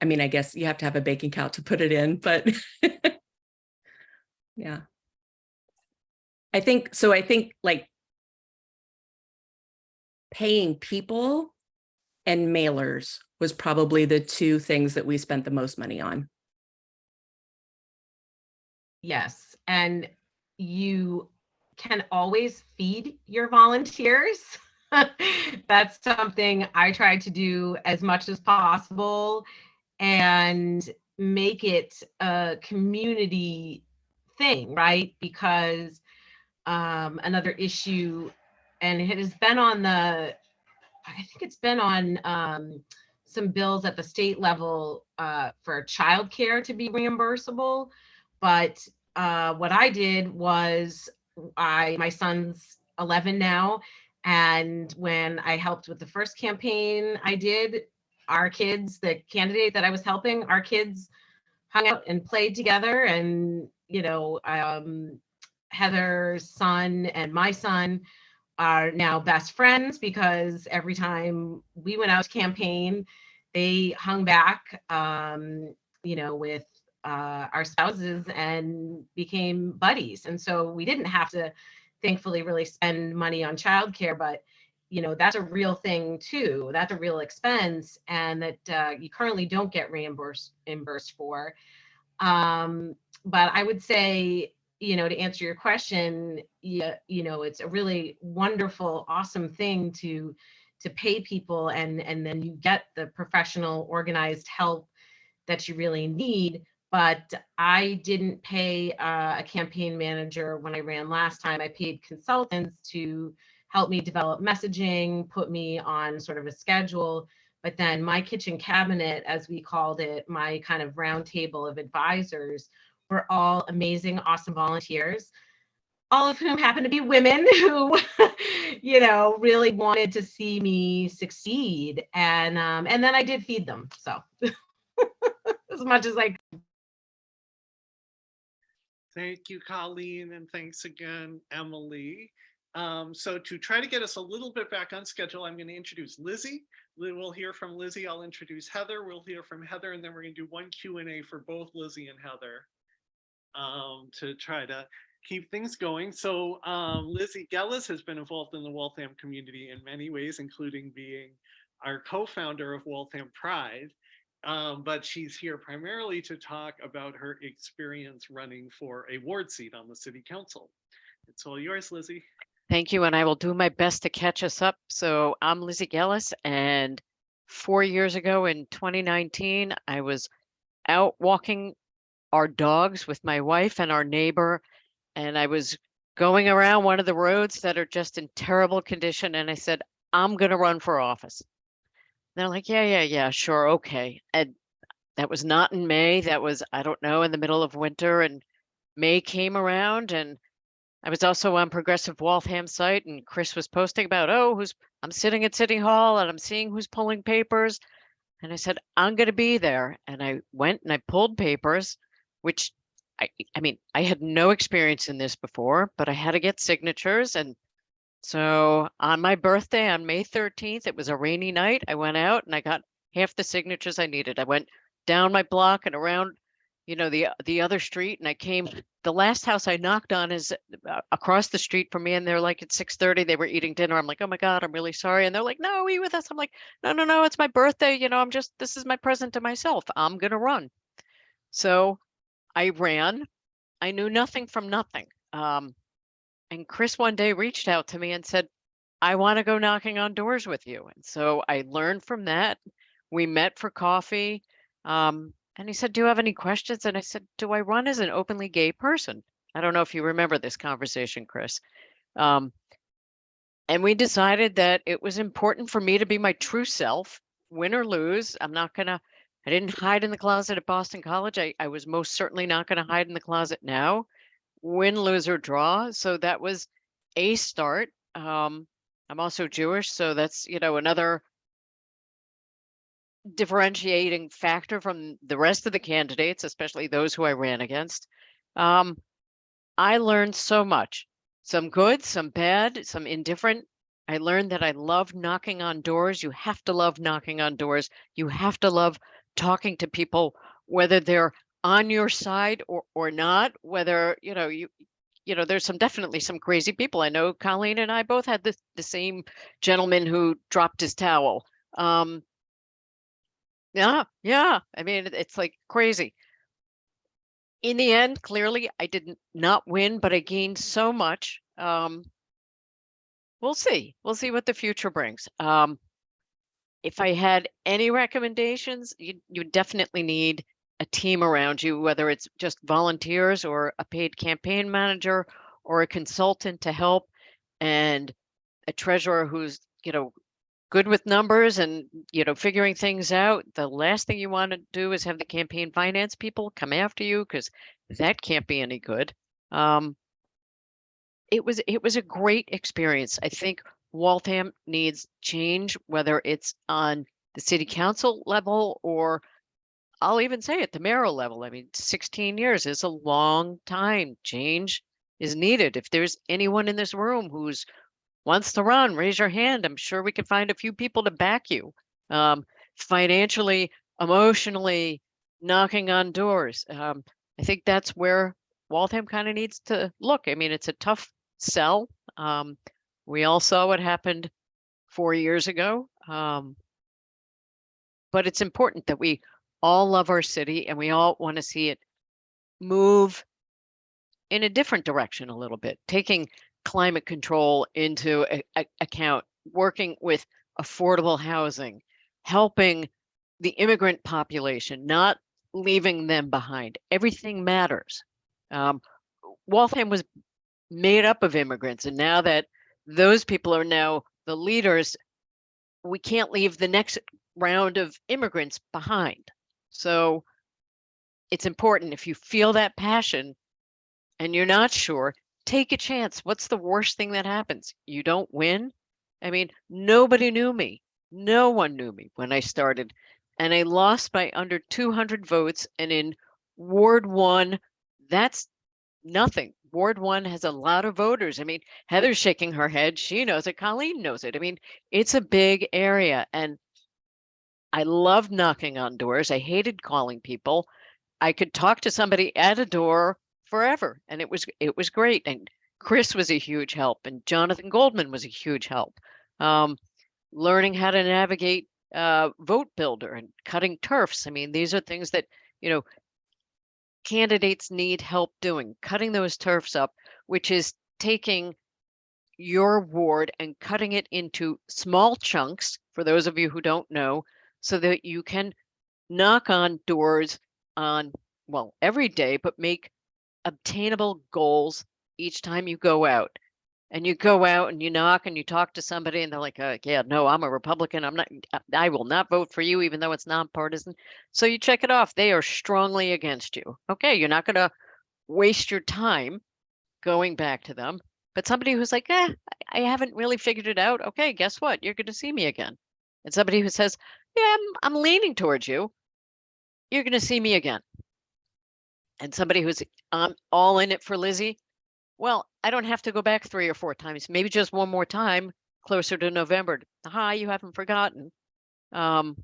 I mean, I guess you have to have a bank account to put it in, but <laughs> yeah. I think, so I think like paying people and mailers was probably the two things that we spent the most money on. Yes, and you can always feed your volunteers. <laughs> <laughs> That's something I try to do as much as possible and make it a community thing, right? Because um, another issue, and it has been on the, I think it's been on um, some bills at the state level uh, for childcare to be reimbursable. But uh, what I did was I, my son's 11 now. And when I helped with the first campaign I did, our kids, the candidate that I was helping, our kids hung out and played together. And, you know, um, Heather's son and my son are now best friends because every time we went out to campaign, they hung back, um, you know, with uh, our spouses and became buddies. And so we didn't have to, thankfully, really spend money on childcare, but you know that's a real thing too. That's a real expense, and that uh, you currently don't get reimbursed reimbursed for. Um, but I would say, you know, to answer your question, yeah, you know, it's a really wonderful, awesome thing to to pay people, and and then you get the professional, organized help that you really need but I didn't pay uh, a campaign manager when I ran last time. I paid consultants to help me develop messaging, put me on sort of a schedule. But then my kitchen cabinet, as we called it, my kind of round table of advisors were all amazing, awesome volunteers, all of whom happen to be women <laughs> who, you know, really wanted to see me succeed. And um, and then I did feed them. So <laughs> as much as I Thank you, Colleen, and thanks again, Emily. Um, so to try to get us a little bit back on schedule, I'm going to introduce Lizzie. We'll hear from Lizzie. I'll introduce Heather. We'll hear from Heather, and then we're going to do one Q and A for both Lizzie and Heather um, to try to keep things going. So um, Lizzie Gellis has been involved in the Waltham community in many ways, including being our co-founder of Waltham Pride. Um, but she's here primarily to talk about her experience running for a ward seat on the city council. It's all yours, Lizzie. Thank you, and I will do my best to catch us up. So I'm Lizzie Gellis, and four years ago in 2019, I was out walking our dogs with my wife and our neighbor, and I was going around one of the roads that are just in terrible condition, and I said, I'm gonna run for office. They're like, yeah, yeah, yeah, sure, okay. And that was not in May, that was, I don't know, in the middle of winter, and May came around and I was also on Progressive Waltham site and Chris was posting about, oh, who's, I'm sitting at City Hall and I'm seeing who's pulling papers. And I said, I'm gonna be there. And I went and I pulled papers, which I, I mean, I had no experience in this before, but I had to get signatures and So on my birthday on May 13th, it was a rainy night. I went out and I got half the signatures I needed. I went down my block and around, you know, the the other street and I came the last house I knocked on is uh, across the street from me and they're like at 6:30 they were eating dinner. I'm like, "Oh my god, I'm really sorry." And they're like, "No, you with us?" I'm like, "No, no, no, it's my birthday, you know, I'm just this is my present to myself. I'm going to run." So I ran. I knew nothing from nothing. Um, and Chris one day reached out to me and said, I want to go knocking on doors with you. And so I learned from that. We met for coffee. Um, and he said, Do you have any questions? And I said, Do I run as an openly gay person? I don't know if you remember this conversation, Chris. Um, and we decided that it was important for me to be my true self, win or lose. I'm not going to, I didn't hide in the closet at Boston College. I, I was most certainly not going to hide in the closet now win, lose, or draw. So that was a start. Um, I'm also Jewish, so that's you know another differentiating factor from the rest of the candidates, especially those who I ran against. Um, I learned so much, some good, some bad, some indifferent. I learned that I love knocking on doors. You have to love knocking on doors. You have to love talking to people, whether they're on your side or or not whether you know you you know there's some definitely some crazy people. I know colleen and i both had the, the same gentleman who dropped his towel. Um yeah yeah i mean it's like crazy. In the end clearly i did not win but i gained so much um we'll see we'll see what the future brings. Um if i had any recommendations you you definitely need a team around you, whether it's just volunteers or a paid campaign manager or a consultant to help and a treasurer who's, you know, good with numbers and, you know, figuring things out. The last thing you want to do is have the campaign finance people come after you because that can't be any good. Um, it was it was a great experience. I think Waltham needs change, whether it's on the city council level or I'll even say at the mayoral level, I mean, 16 years is a long time. Change is needed. If there's anyone in this room who's wants to run, raise your hand. I'm sure we can find a few people to back you. Um, financially, emotionally, knocking on doors. Um, I think that's where Waltham kind of needs to look. I mean, it's a tough sell. Um, we all saw what happened four years ago. Um, but it's important that we all love our city and we all want to see it move in a different direction a little bit, taking climate control into a, a- account, working with affordable housing, helping the immigrant population, not leaving them behind. Everything matters. Um, Waltham was made up of immigrants, and now that those people are now the leaders, we can't leave the next round of immigrants behind. So it's important if you feel that passion and you're not sure, take a chance. What's the worst thing that happens? You don't win. I mean, nobody knew me. No one knew me when I started. And I lost by under 200 votes. And in Ward 1, that's nothing. Ward 1 has a lot of voters. I mean, Heather's shaking her head. She knows it. Colleen knows it. I mean, it's a big area. And I loved knocking on doors. I hated calling people. I could talk to somebody at a door forever and it was it was great and Chris was a huge help and Jonathan Goldman was a huge help. Um, learning how to navigate uh, vote builder and cutting turfs. I mean, these are things that, you know, candidates need help doing, cutting those turfs up, which is taking your ward and cutting it into small chunks for those of you who don't know so that you can knock on doors on, well, every day, but make obtainable goals each time you go out. And you go out and you knock and you talk to somebody and they're like, uh, yeah, no, I'm a Republican. I'm not, I will not vote for you, even though it's nonpartisan. So you check it off. They are strongly against you. Okay, you're not going to waste your time going back to them. But somebody who's like, eh, I haven't really figured it out. Okay, guess what? You're going to see me again. And somebody who says, yeah, I'm, I'm leaning towards you. You're going to see me again. And somebody who's um, all in it for Lizzie. well, I don't have to go back three or four times, maybe just one more time closer to November. Hi, you haven't forgotten. Um,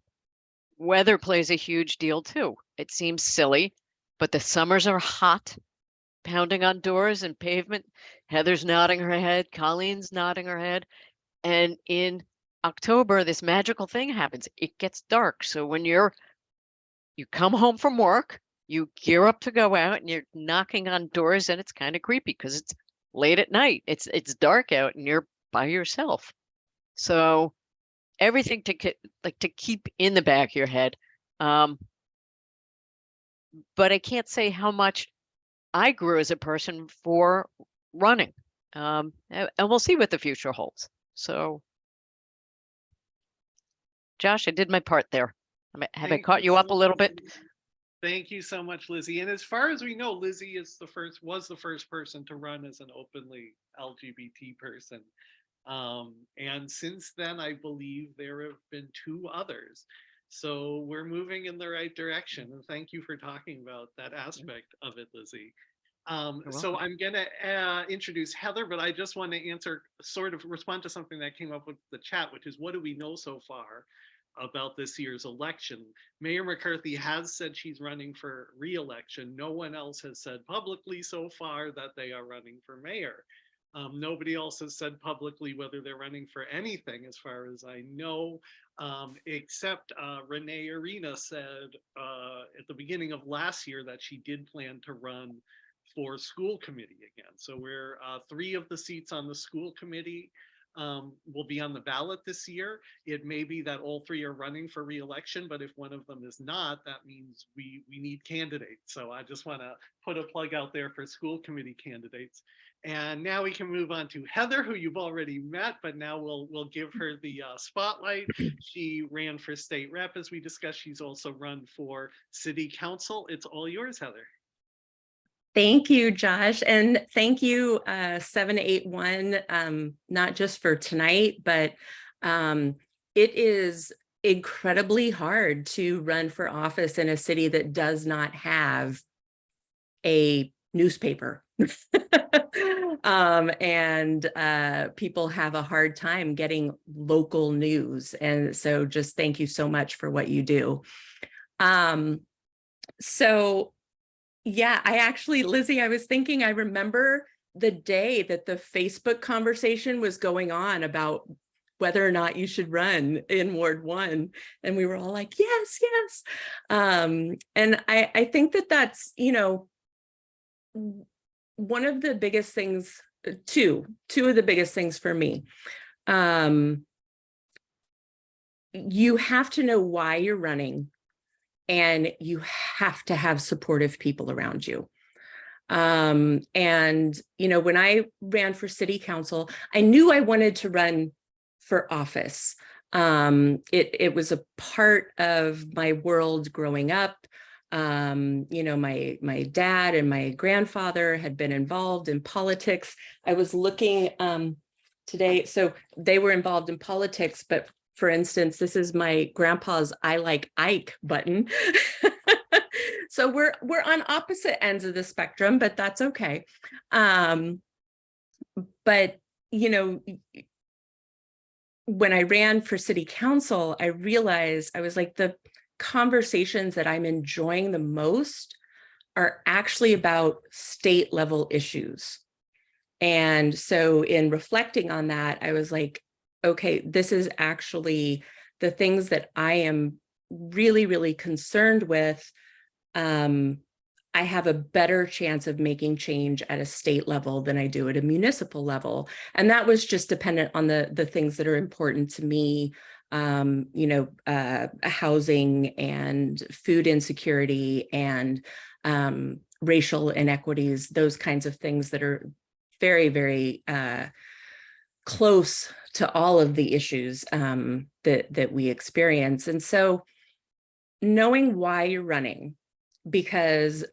weather plays a huge deal too. It seems silly, but the summers are hot, pounding on doors and pavement. Heather's nodding her head, Colleen's nodding her head. And in October, this magical thing happens. It gets dark. So when you're, you come home from work, you gear up to go out and you're knocking on doors and it's kind of creepy because it's late at night. It's, it's dark out and you're by yourself. So everything to ke- like to keep in the back of your head. Um, but I can't say how much I grew as a person for running. Um, a- and we'll see what the future holds. So Josh, I did my part there. Have I caught you up a little bit? Thank you so much, Lizzie. And as far as we know, Lizzie is the first, was the first person to run as an openly LGBT person. Um, and since then, I believe there have been two others. So we're moving in the right direction. And thank you for talking about that aspect of it, Lizzie. Um, so. I'm gonna uh, introduce Heather, but I just want to answer, sort of respond to something that came up with the chat, which is what do we know so far about this year's election? Mayor McCarthy has said she's running for re-election. No one else has said publicly so far that they are running for mayor. Um, nobody else has said publicly whether they're running for anything, as far as I know, um, except uh, Renee Arena said uh, at the beginning of last year that she did plan to run for school committee again. So we're uh, three of the seats on the school committee um, will be on the ballot this year. It may be that all three are running for reelection, but if one of them is not, that means we we need candidates. So I just want to put a plug out there for school committee candidates. And now we can move on to Heather, who you've already met, but now we'll we'll give her the uh, spotlight. <clears throat> She ran for state rep, as we discussed. She's also run for city council. It's all yours, Heather. Thank you, Josh, and thank you, uh, seven eight one, um, not just for tonight, but um, it is incredibly hard to run for office in a city that does not have a newspaper. <laughs> um, and uh, people have a hard time getting local news. And so just thank you so much for what you do. Um, so yeah, I actually, Lizzie, I was thinking, I remember the day that the Facebook conversation was going on about whether or not you should run in Ward one. And we were all like, yes, yes. Um, and I, I think that that's, you know, one of the biggest things, uh, two, two of the biggest things for me. Um, you have to know why you're running and you have to have supportive people around you. Um, and, you know, when I ran for city council, I knew I wanted to run for office. Um, it, it was a part of my world growing up. Um, you know, my, my dad and my grandfather had been involved in politics. I was looking um, today, so they were involved in politics, but for instance, this is my grandpa's I like Ike button. <laughs> so we're we're on opposite ends of the spectrum, but that's okay. Um, but you know, when I ran for city council, I realized I was like the conversations that I'm enjoying the most are actually about state level issues. And so in reflecting on that, I was like, okay, this is actually the things that I am really, really concerned with. Um, I have a better chance of making change at a state level than I do at a municipal level. And that was just dependent on the, the things that are important to me, um, you know, uh, housing and food insecurity and um, racial inequities, those kinds of things that are very, very uh, close to all of the issues um, that, that we experience. And so knowing why you're running, because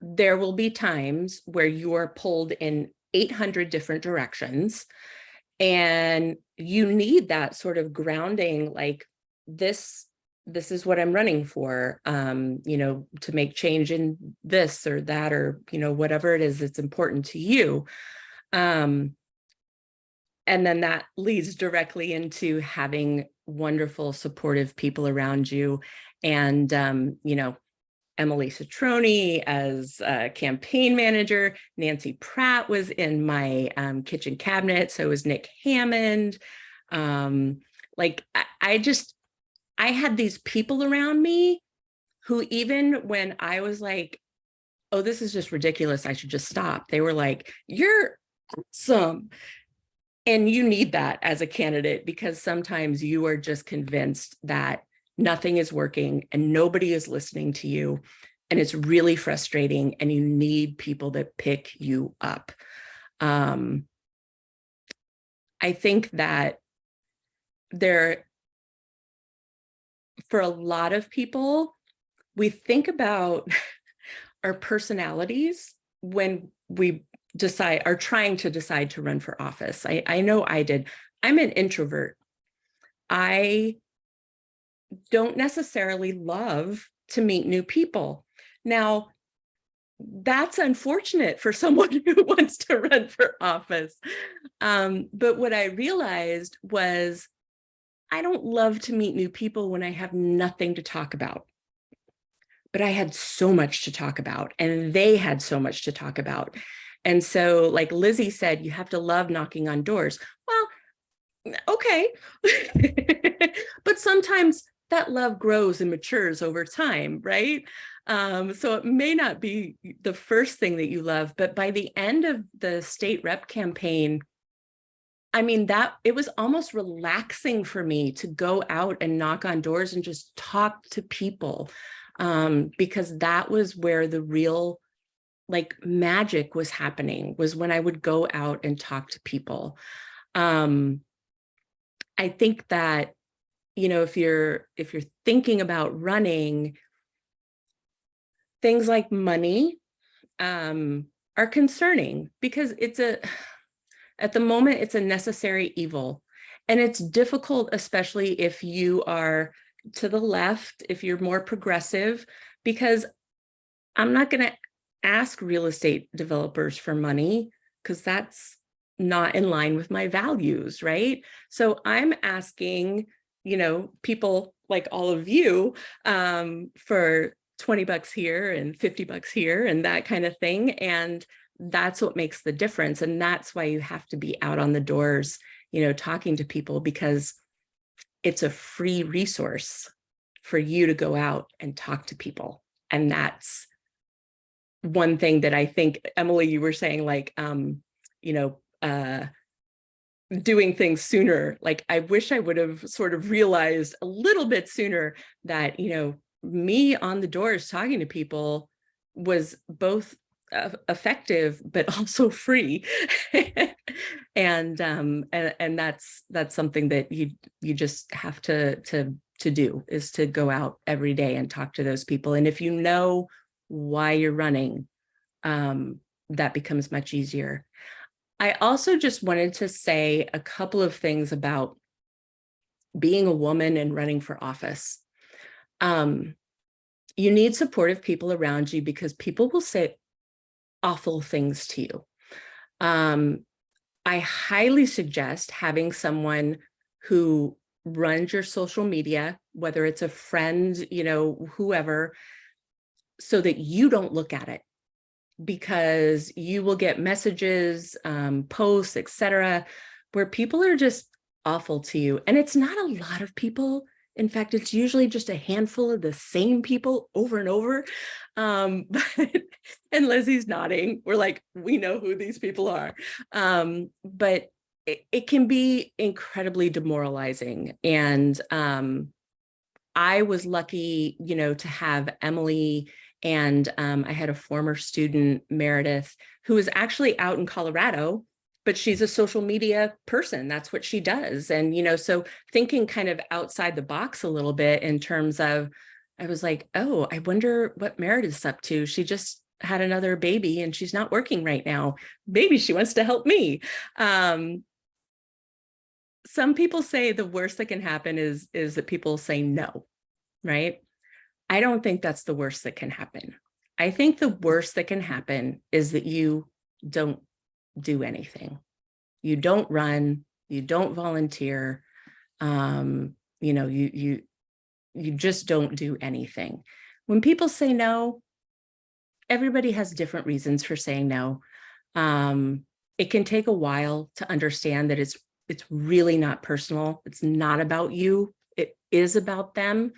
there will be times where you are pulled in 800 different directions and you need that sort of grounding, like this, this is what I'm running for, um, you know, to make change in this or that, or, you know, whatever it is that's important to you. Um, and then that leads directly into having wonderful, supportive people around you. And, um, you know, Emily Citroni as campaign manager, Nancy Pratt was in my um, kitchen cabinet. So was Nick Hammond. Um, like I, I just, I had these people around me who even when I was like, oh, this is just ridiculous, I should just stop. They were like, you're awesome. And you need that as a candidate because sometimes you are just convinced that nothing is working and nobody is listening to you. And it's really frustrating and you need people that pick you up. Um, I think that there, for a lot of people, we think about <laughs> our personalities when we decide are trying to decide to run for office. I, I know I did. I'm an introvert. I don't necessarily love to meet new people. Now, that's unfortunate for someone <laughs> who wants to run for office. Um, but what I realized was I don't love to meet new people when I have nothing to talk about. But I had so much to talk about and they had so much to talk about. And so like Lizzie said, you have to love knocking on doors. Well, okay. <laughs> but sometimes that love grows and matures over time, right? Um, so it may not be the first thing that you love, but by the end of the state rep campaign, I mean, that it was almost relaxing for me to go out and knock on doors and just talk to people um, because that was where the real like magic was happening was when I would go out and talk to people. Um, I think that, you know, if you're if you're thinking about running, things like money um, are concerning because it's a <sighs> at the moment, it's a necessary evil. And it's difficult, especially if you are to the left, if you're more progressive, because I'm not going to ask real estate developers for money because that's not in line with my values, right? So I'm asking, you know, people like all of you um, for 20 bucks here and 50 bucks here and that kind of thing. And that's what makes the difference. And that's why you have to be out on the doors, you know, talking to people because it's a free resource for you to go out and talk to people. And that's one thing that I think, Emily, you were saying like, um, you know, uh, doing things sooner. Like, I wish I would have sort of realized a little bit sooner that, you know, me on the doors talking to people was both uh, effective but <laughs> also free and um and, and that's that's something that you you just have to to to do is to go out every day and talk to those people and if you know why you're running um that becomes much easier i also just wanted to say a couple of things about being a woman and running for office um you need supportive people around you because people will say awful things to you. Um, I highly suggest having someone who runs your social media, whether it's a friend, you know, whoever, so that you don't look at it because you will get messages, um, posts, etc., where people are just awful to you. And it's not a lot of people. In fact, it's usually just a handful of the same people over and over. Um, <laughs> but, and Lizzie's nodding. We're like, we know who these people are. Um, but it, it, can be incredibly demoralizing. And um, I was lucky, you know, to have Emily and um, I had a former student, Meredith, who is actually out in Colorado but she's a social media person. That's what she does. And, you know, so thinking kind of outside the box a little bit in terms of, I was like, oh, I wonder what Meredith's up to. She just had another baby and she's not working right now. Maybe she wants to help me. Um, some people say the worst that can happen is, is that people say no. right? I don't think that's the worst that can happen. I think the worst that can happen is that you don't do anything. You don't run, you don't volunteer, um, you know, you you you just don't do anything. When people say no, everybody has different reasons for saying no. Um, it can take a while to understand that it's it's really not personal. It's not about you. It is about them.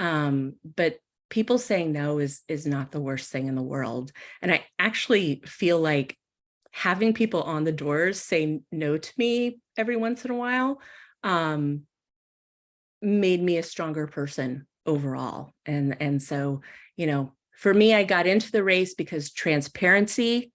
Um, but people saying no is is not the worst thing in the world. And I actually feel like having people on the doors say no to me every once in a while um, made me a stronger person overall. And, and so, you know, for me, I got into the race because transparency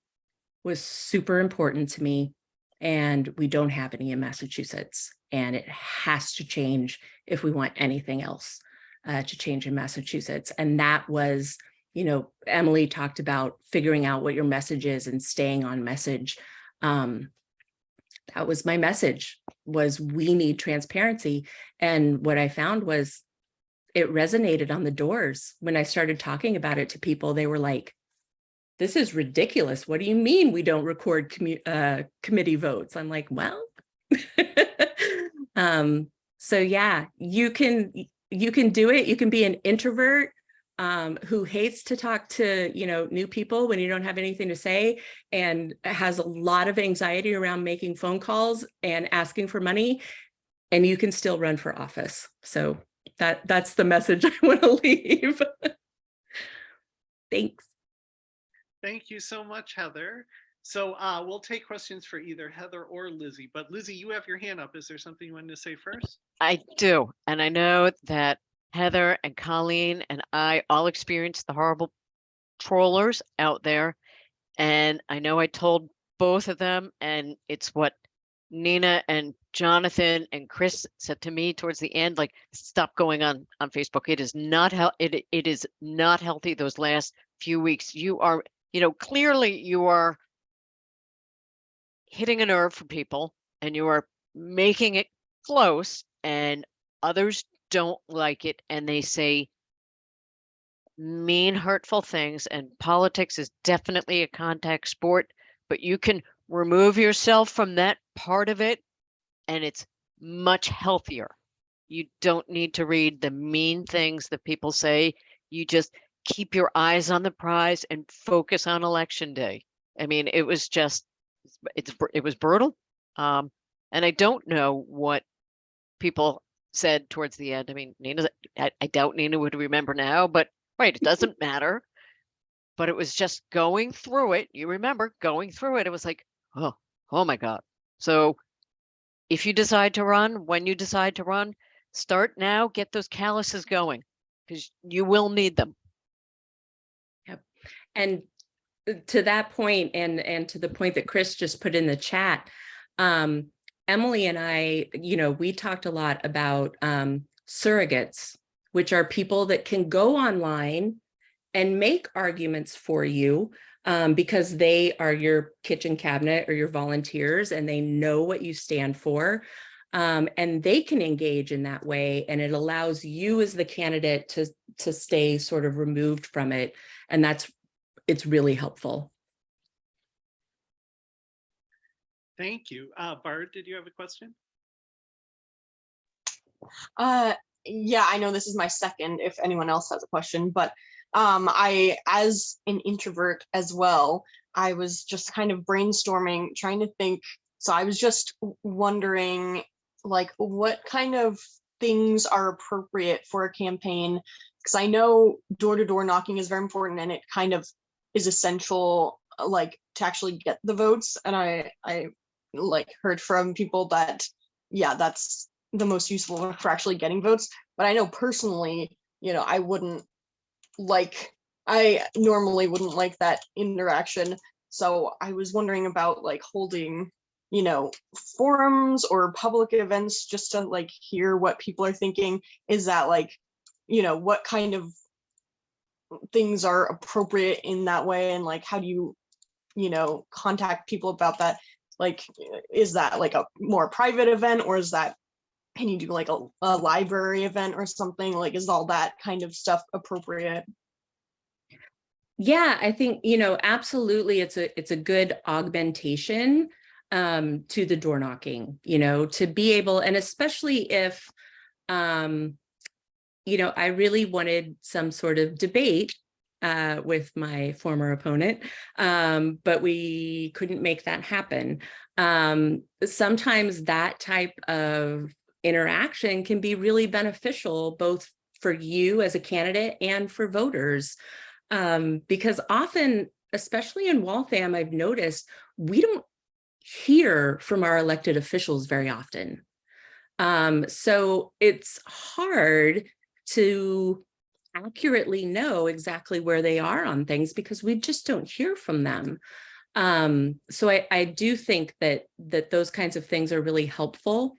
was super important to me. And we don't have any in Massachusetts. And it has to change if we want anything else uh, to change in Massachusetts. And that was, you know, Emily talked about figuring out what your message is and staying on message. Um, that was my message was we need transparency. And what I found was it resonated on the doors. When I started talking about it to people, they were like, this is ridiculous. What do you mean we don't record uh, committee votes? I'm like, well, <laughs> um, so yeah, you can you can do it. You can be an introvert um, who hates to talk to, you know, new people when you don't have anything to say and has a lot of anxiety around making phone calls and asking for money and you can still run for office. So that that's the message <laughs> I want to leave. <laughs> Thanks. Thank you so much, Heather. So uh, we'll take questions for either Heather or Lizzie, but Lizzie, you have your hand up. Is there something you wanted to say first? I do. And I know that Heather and Colleen and I all experienced the horrible trollers out there. And I know I told both of them, and it's what Nina and Jonathan and Chris said to me towards the end, like, stop going on on Facebook. It is not it it is not healthy those last few weeks. You are, you know, clearly you are hitting a nerve for people and you are making it close and others don't like it and they say mean hurtful things and politics is definitely a contact sport but you can remove yourself from that part of it and it's much healthier. You don't need to read the mean things that people say. You just keep your eyes on the prize and focus on election day. I mean it was just it's it was brutal um and i don't know what people said towards the end. I mean, Nina, I, I doubt Nina would remember now, but right, it <laughs> doesn't matter. But it was just going through it. You remember going through it. It was like, oh, oh my God. So if you decide to run, when you decide to run, start now, get those calluses going because you will need them. Yep. And to that point and and to the point that Chris just put in the chat, um, Emily and I, you know, we talked a lot about um, surrogates, which are people that can go online and make arguments for you um, because they are your kitchen cabinet or your volunteers and they know what you stand for. Um, and they can engage in that way and it allows you as the candidate to, to stay sort of removed from it. And that's, it's really helpful. Thank you. Uh, Bart, did you have a question? Uh, yeah, I know this is my second, if anyone else has a question, but um, I, as an introvert as well, I was just kind of brainstorming, trying to think. So I was just wondering, like, what kind of things are appropriate for a campaign? Because I know door-to-door -door knocking is very important and it kind of is essential, uh, like, to actually get the votes. And I, I like heard from people that, yeah, that's the most useful for actually getting votes. But I know personally, you know, I wouldn't like, I normally wouldn't like that interaction. So I was wondering about like holding, you know, forums or public events just to like hear what people are thinking. Is that like, you know, what kind of things are appropriate in that way and like how do you you know contact people about that like is that like a more private event or is that can you do like a, a library event or something? Like, is all that kind of stuff appropriate? Yeah, I think, you know, absolutely, it's a, it's a good augmentation um, to the door knocking, you know, to be able, and especially if, um, you know, I really wanted some sort of debate uh, with my former opponent, um, but we couldn't make that happen. Um, sometimes that type of interaction can be really beneficial, both for you as a candidate and for voters. Um, because often, especially in Waltham, I've noticed we don't hear from our elected officials very often. Um, so it's hard to accurately know exactly where they are on things because we just don't hear from them. Um, so I, I do think that that those kinds of things are really helpful.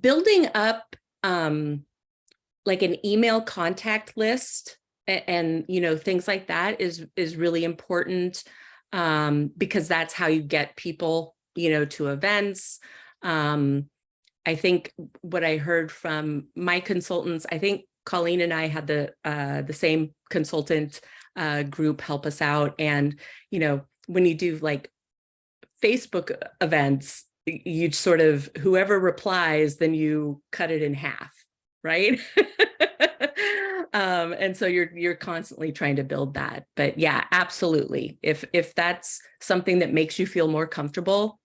Building up um, like an email contact list and, and you know things like that is is really important um, because that's how you get people you know to events. Um, I think what I heard from my consultants, I think Colleen and I had the uh, the same consultant uh, group help us out. And, you know, when you do like Facebook events, you sort of, whoever replies, then you cut it in half, right? <laughs> um, and so you're you're constantly trying to build that. But yeah, absolutely. If if that's something that makes you feel more comfortable,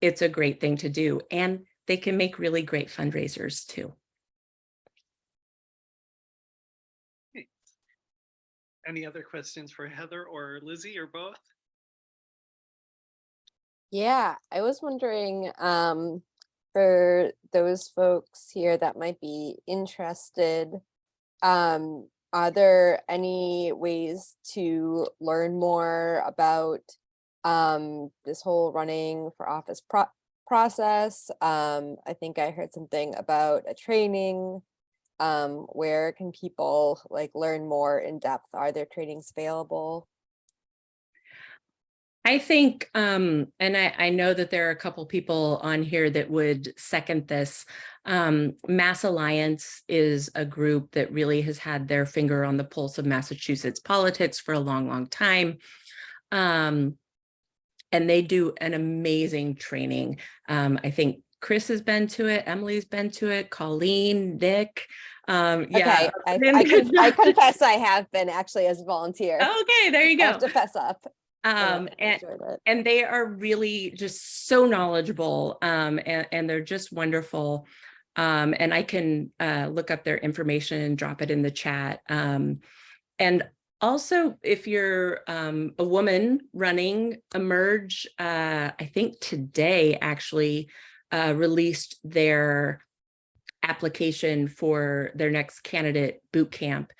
it's a great thing to do. And they can make really great fundraisers too. Any other questions for Heather or Lizzie or both? Yeah, I was wondering, um, for those folks here that might be interested, um, are there any ways to learn more about um, this whole running for office pro process? Um, I think I heard something about a training. Um, where can people like learn more in depth? Are there trainings available? I think, um, and I, I know that there are a couple people on here that would second this. Um, Mass Alliance is a group that really has had their finger on the pulse of Massachusetts politics for a long, long time. Um, and they do an amazing training. Um, I think Chris has been to it, Emily's been to it, Colleen, Nick. Um, yeah. Okay, I, <laughs> I, con- I confess I have been actually as a volunteer. Okay, there you I go. have to fess up. Um, I and, and they are really just so knowledgeable um, and, and they're just wonderful. Um, and I can uh, look up their information and drop it in the chat. Um, and also, if you're um, a woman running Emerge, uh, I think today actually uh, released their application for their next candidate boot camp.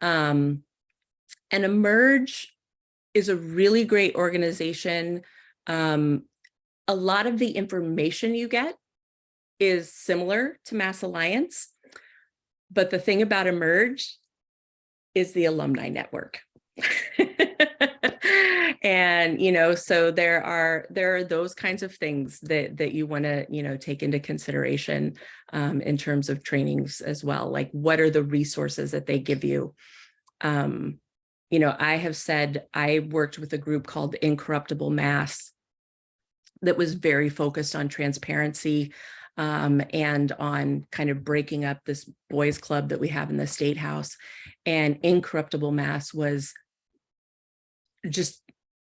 Um, and Emerge is a really great organization. Um, a lot of the information you get is similar to Mass Alliance, but the thing about Emerge is the alumni network. <laughs> and you know so there are there are those kinds of things that that you want to you know take into consideration um, in terms of trainings as well like what are the resources that they give you um, you know i have said i worked with a group called incorruptible mass that was very focused on transparency um, and on kind of breaking up this boys club that we have in the state house. And incorruptible mass was just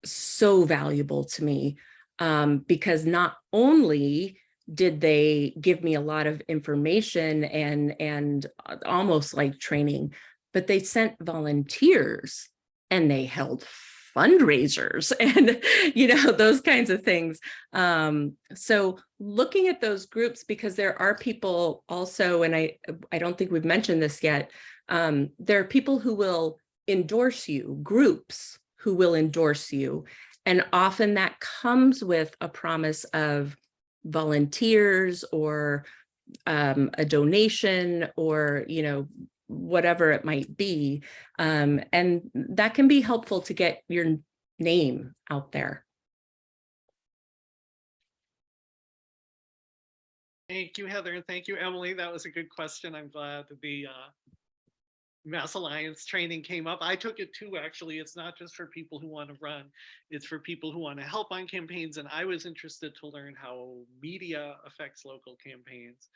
so valuable to me um, because not only did they give me a lot of information and and almost like training, but they sent volunteers and they held fundraisers <laughs> and you know those kinds of things. Um so looking at those groups because there are people also and i i don't think we've mentioned this yet um there are people who will endorse you groups who will endorse you. And often that comes with a promise of volunteers or um, a donation or you know whatever it might be. Um, and that can be helpful to get your name out there. Thank you, Heather, and thank you, Emily. That was a good question. I'm glad the uh, Mass Alliance training came up. I took it too, actually. It's not just for people who want to run. It's for people who want to help on campaigns. And I was interested to learn how media affects local campaigns.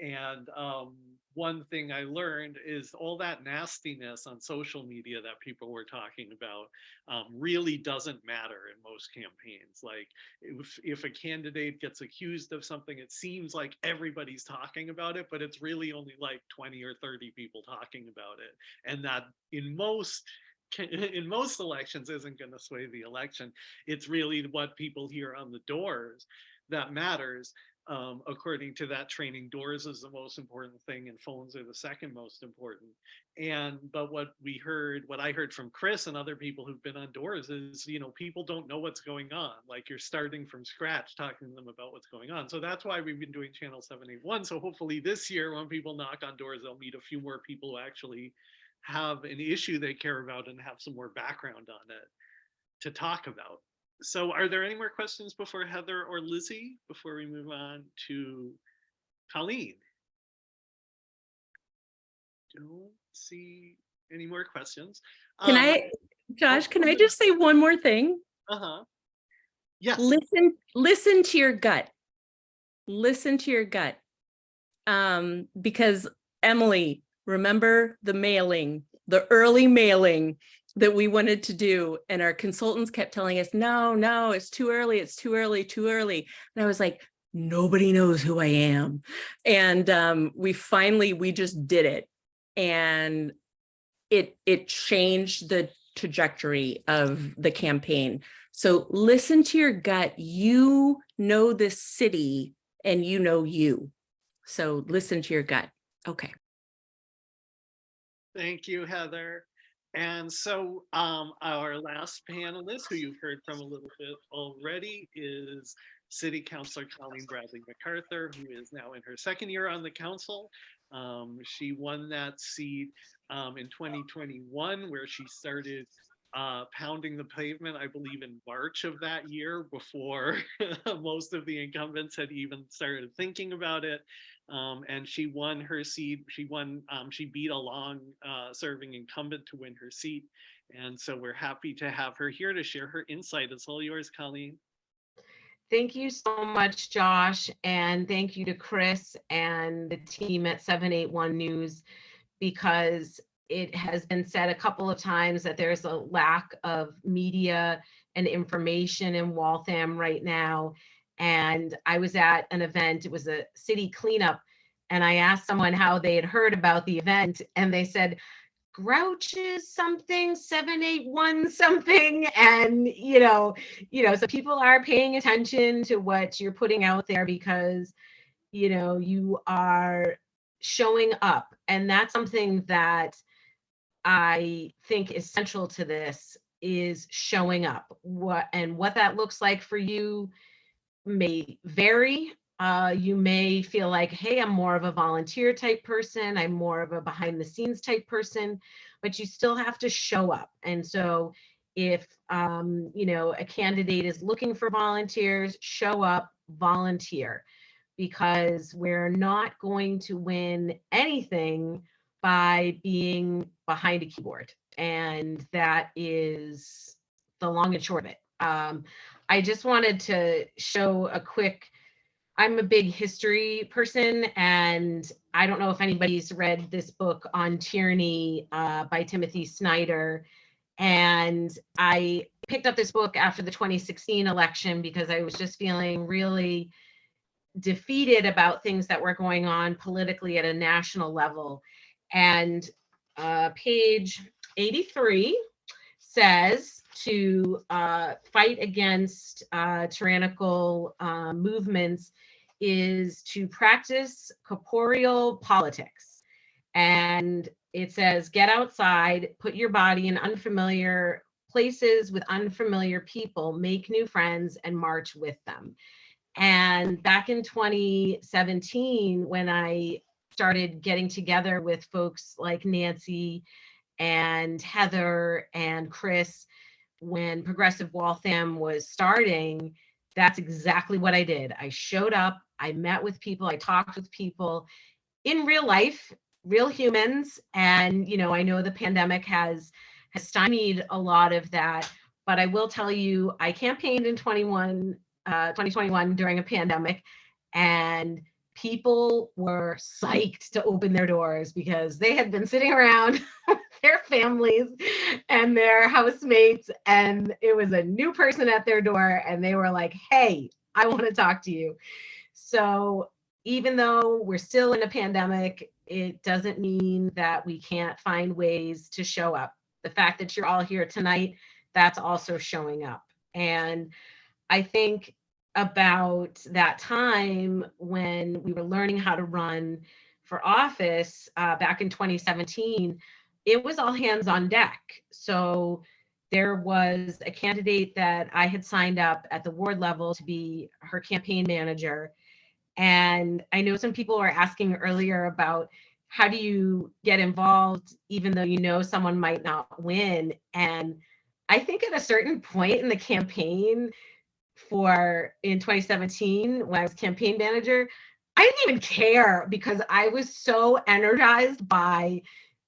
And um, one thing I learned is all that nastiness on social media that people were talking about um, really doesn't matter in most campaigns. Like if, if a candidate gets accused of something, it seems like everybody's talking about it, but it's really only like 20 or 30 people talking about it. And that in most <laughs> in most elections isn't going to sway the election. It's really what people hear on the doors that matters um, according to that training, doors is the most important thing and phones are the second most important. And, but what we heard, what I heard from Chris and other people who've been on doors is, you know, people don't know what's going on. Like you're starting from scratch, talking to them about what's going on. So that's why we've been doing channel 781. So hopefully this year, when people knock on doors, they'll meet a few more people who actually have an issue they care about and have some more background on it to talk about. So are there any more questions before Heather or Lizzie, before we move on to Colleen? Don't see any more questions. Can Um, I, Josh, can I just say one more thing? Uh-huh. Yes. Listen, listen to your gut. Listen to your gut. Um, because Emily, remember the mailing, the early mailing that we wanted to do and our consultants kept telling us, no, no, it's too early, it's too early, too early. And I was like, nobody knows who I am. And um, we finally, we just did it. And it, it changed the trajectory of the campaign. So listen to your gut. You know this city and you know you. So listen to your gut. Okay. Thank you, Heather. And so um, our last panelist, who you've heard from a little bit already, is City Councilor Colleen Bradley MacArthur, who is now in her second year on the council. Um, she won that seat um, in 2021, where she started uh, pounding the pavement, I believe in March of that year before <laughs> most of the incumbents had even started thinking about it. Um, and she won her seat. She won, um, she beat a long uh, serving incumbent to win her seat. And so we're happy to have her here to share her insight. It's all yours, Colleen. Thank you so much, Josh, and thank you to Chris and the team at 781 News because it has been said a couple of times that there's a lack of media and information in Waltham right now. And I was at an event, it was a city cleanup, and I asked someone how they had heard about the event, and they said, grouches something 781 something <laughs> and you know you know so people are paying attention to what you're putting out there because you know you are showing up and that's something that i think is central to this is showing up. What and what that looks like for you may vary uh, you may feel like, hey, I'm more of a volunteer type person. I'm more of a behind the scenes type person, but you still have to show up. And so if, um, you know, a candidate is looking for volunteers, show up, volunteer, because we're not going to win anything by being behind a keyboard. And that is the long and short of it. Um, I just wanted to show a quick I'm a big history person, and I don't know if anybody's read this book on tyranny uh, by Timothy Snyder. And I picked up this book after the 2016 election because I was just feeling really defeated about things that were going on politically at a national level. And uh, page 83 says to uh, fight against uh, tyrannical uh, movements is to practice corporeal politics. And it says, get outside, put your body in unfamiliar places with unfamiliar people, make new friends, and march with them. And back in 2017, when I started getting together with folks like Nancy and Heather and Chris, when Progressive Waltham was starting, that's exactly what I did. I showed up, I met with people, I talked with people in real life, real humans. And, you know, I know the pandemic has, has stymied a lot of that, but I will tell you, I campaigned in 21, uh, 2021 during a pandemic and people were psyched to open their doors because they had been sitting around <laughs> their families and their housemates and it was a new person at their door and they were like hey i want to talk to you. So even though we're still in a pandemic it doesn't mean that we can't find ways to show up. The fact that you're all here tonight that's also showing up. And i think about that time when we were learning how to run for office uh, back in 2017, it was all hands on deck. So there was a candidate that I had signed up at the ward level to be her campaign manager. And I know some people were asking earlier about how do you get involved even though you know someone might not win. And I think at a certain point in the campaign, for in 2017 when I was campaign manager, I didn't even care because I was so energized by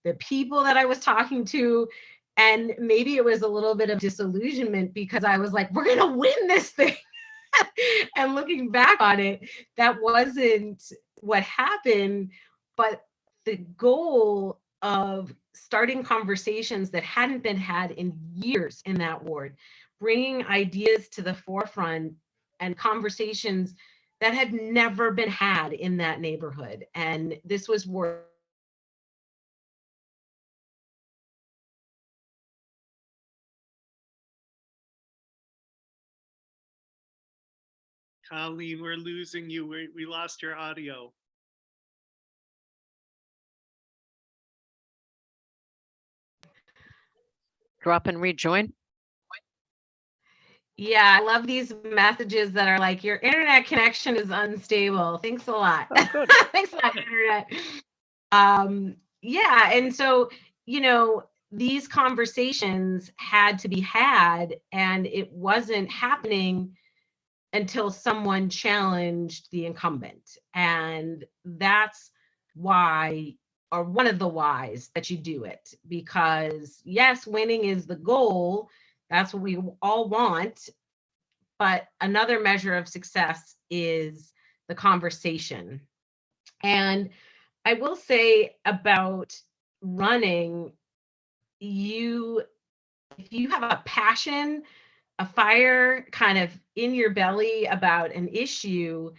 the people that I was talking to. And maybe it was a little bit of disillusionment because I was like, we're going to win this thing. <laughs> and looking back on it, that wasn't what happened. But the goal of starting conversations that hadn't been had in years in that ward bringing ideas to the forefront and conversations that had never been had in that neighborhood. And this was worth Colleen, we're losing you. We, we lost your audio. Drop and rejoin. Yeah, I love these messages that are like, your internet connection is unstable. Thanks a lot. Oh. <laughs> Thanks a lot, internet. Um, yeah, and so, you know, these conversations had to be had, and it wasn't happening until someone challenged the incumbent. And that's why, or one of the whys that you do it, because yes, winning is the goal that's what we all want. But another measure of success is the conversation. And I will say about running, you, if you have a passion, a fire kind of in your belly about an issue,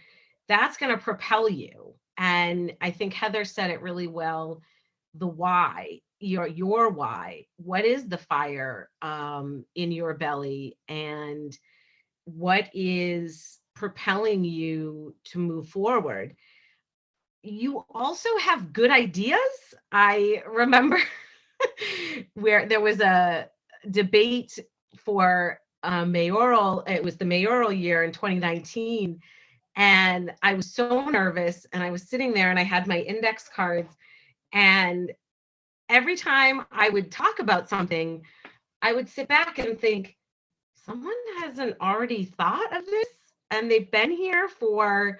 that's going to propel you. And I think Heather said it really well the why your your why. What is the fire um in your belly? And what is propelling you to move forward? You also have good ideas. I remember <laughs> where there was a debate for uh, mayoral it was the mayoral year in 2019 and i was so nervous and i was sitting there and i had my index cards and every time I would talk about something, I would sit back and think, someone hasn't already thought of this and they've been here for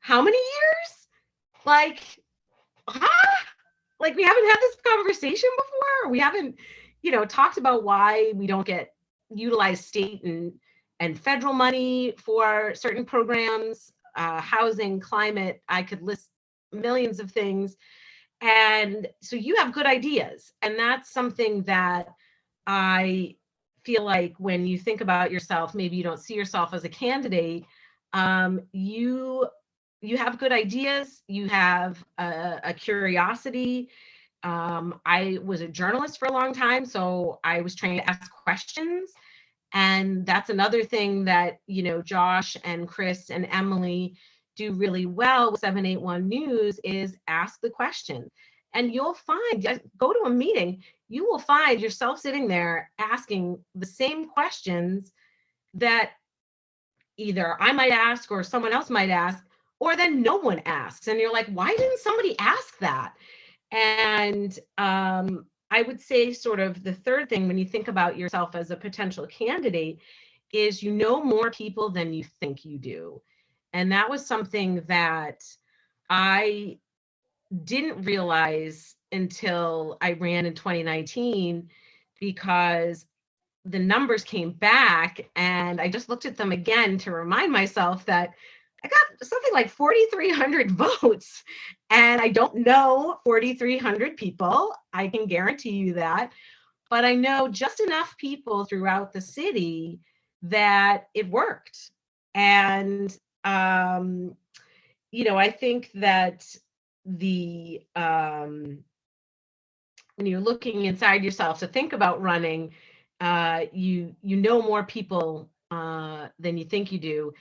how many years? Like, huh? Like we haven't had this conversation before. We haven't, you know, talked about why we don't get utilized state and and federal money for certain programs, uh, housing, climate. I could list millions of things and so you have good ideas. And that's something that I feel like when you think about yourself, maybe you don't see yourself as a candidate, um, you you have good ideas, you have a, a curiosity. Um, I was a journalist for a long time, so I was trained to ask questions. And that's another thing that, you know, Josh and Chris and Emily do really well with 781 News is ask the question. And you'll find, go to a meeting, you will find yourself sitting there asking the same questions that either I might ask or someone else might ask, or then no one asks. And you're like, why didn't somebody ask that? And um, I would say, sort of, the third thing when you think about yourself as a potential candidate is you know more people than you think you do. And that was something that I didn't realize until I ran in 2019 because the numbers came back and I just looked at them again to remind myself that I got something like 4,300 <laughs> votes and I don't know 4,300 people. I can guarantee you that. But I know just enough people throughout the city that it worked. And, um, you know, I think that the, um, when you're looking inside yourself to think about running, uh, you you know more people uh, than you think you do.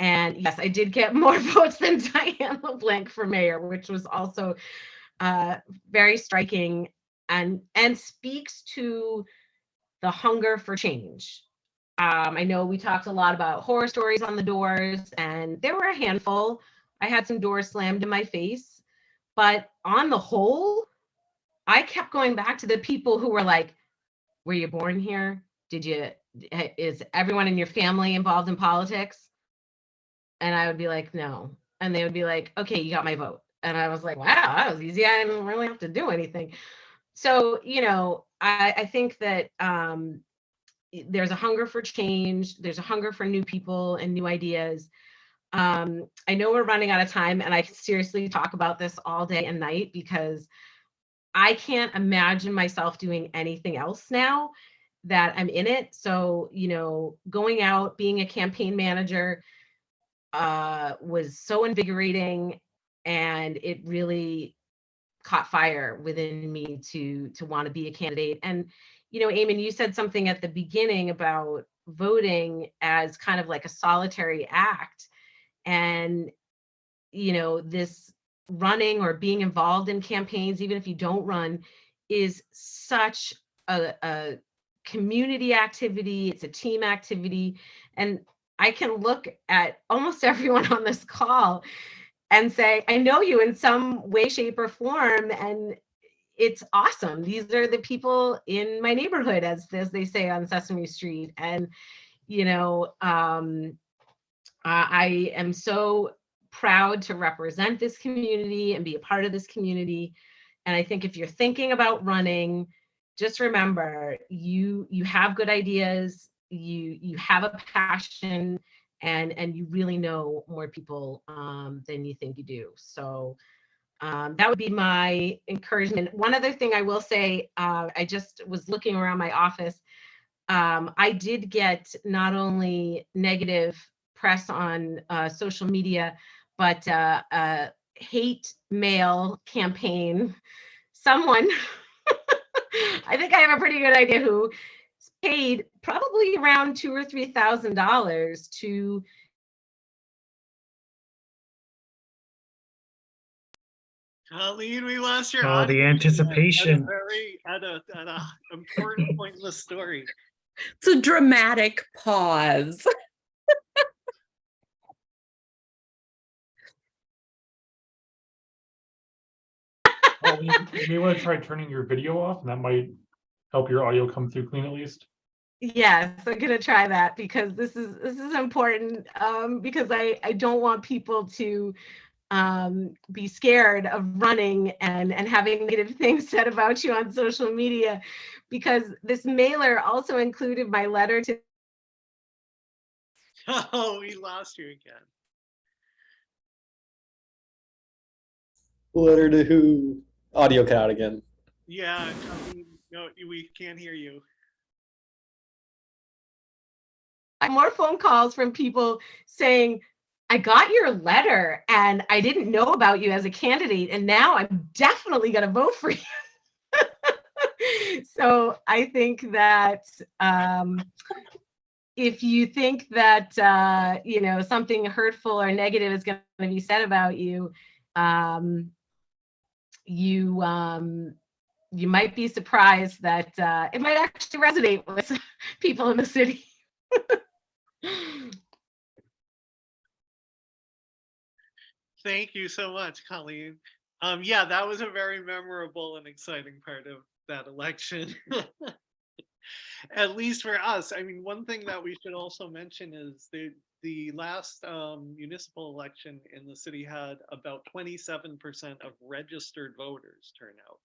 And yes, I did get <laughs> more votes than Diane LeBlanc for mayor, which was also uh, very striking and and speaks to the hunger for change. Um, I know we talked a lot about horror stories on the doors, and there were a handful. I had some doors slammed in my face, but on the whole, I kept going back to the people who were like, were you born here? Did you, is everyone in your family involved in politics? And I would be like, no. And they would be like, okay, you got my vote. And I was like, wow, that was easy. I didn't really have to do anything. So, you know, I, I think that um, there's a hunger for change. There's a hunger for new people and new ideas. Um, I know we're running out of time and I can seriously talk about this all day and night because I can't imagine myself doing anything else now that I'm in it. So, you know, going out, being a campaign manager uh, was so invigorating and it really caught fire within me to to want to be a candidate. And, you know, Eamon, you said something at the beginning about voting as kind of like a solitary act. And, you know, this running or being involved in campaigns, even if you don't run, is such a, a community activity. It's a team activity. And I can look at almost <laughs> everyone on this call and say, I know you in some way, shape, or form. And it's awesome. These are the people in my neighborhood, as, as they say on Sesame Street. And, you know, um, I am so proud to represent this community and be a part of this community. And I think if you're thinking about running, just remember you you have good ideas, you you have a passion, and and you really know more people um, than you think you do. So um, that would be my encouragement. One other thing I will say, uh, I just was looking around my office. Um, I did get not only negative press on uh, social media, but uh, a hate mail campaign. Someone, <laughs> I think I have a pretty good idea who paid probably around two or three thousand dollars to Colleen, we lost your. Oh, the audio at a anticipation. Very, at a, at a important <laughs> point in the story. It's a dramatic pause. <laughs> Oh, you, you may want to try turning your video off, and that might help your audio come through clean at least. Yes, I'm gonna try that because this is this is important um, because I I don't want people to um, be scared of running and and having negative <laughs> things said about you on social media because this mailer also included my letter to <laughs> Oh, we lost you again. Letter to who? Audio cut out again. Yeah, Colleen, no, we can't hear you. More phone calls from people saying, I got your letter and I didn't know about you as a candidate, and now I'm definitely going to vote for you. <laughs> so I think that um, if you think that uh, you know something hurtful or negative is going to be said about you, um, you um, you might be surprised that uh, it might actually resonate with <laughs> people in the city. <laughs> Thank you so much, Colleen. Um, yeah, that was a very memorable and exciting part of that election. <laughs> at least for us. I mean, one thing that we should also mention is the, the last um, municipal election in the city had about twenty-seven percent of registered voters turn out.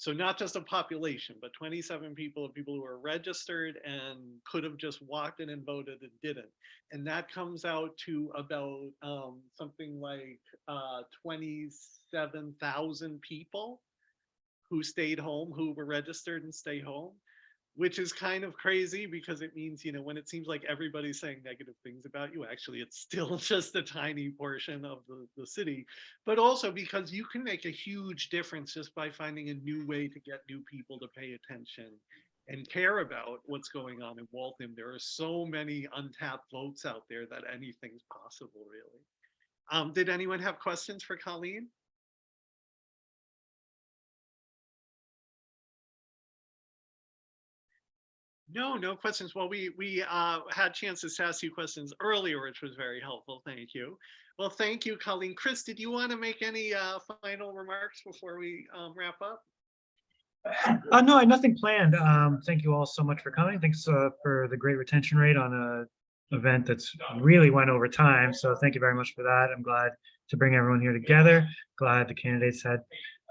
So not just a population, but twenty-seven people of people who are registered and could have just walked in and voted and didn't. And that comes out to about um, something like uh, twenty-seven thousand people who stayed home, who were registered and stay home, which is kind of crazy because it means, you know, when it seems like everybody's saying negative things about you, actually, it's still <laughs> just a tiny portion of the, the city, but also because you can make a huge difference just by finding a new way to get new people to pay attention and care about what's going on in Waltham. There are so many untapped votes out there that anything's possible, really. Um, did anyone have questions for Colleen? No, no questions. Well, we, we uh, had chances to ask you questions earlier, which was very helpful. Thank you. Well, thank you, Colleen. Chris, did you want to make any uh, final remarks before we um, wrap up? Uh, no, I nothing planned. Um, thank you all so much for coming. Thanks uh, for the great retention rate on a event that's really went over time. So thank you very much for that. I'm glad to bring everyone here together. Glad the candidates had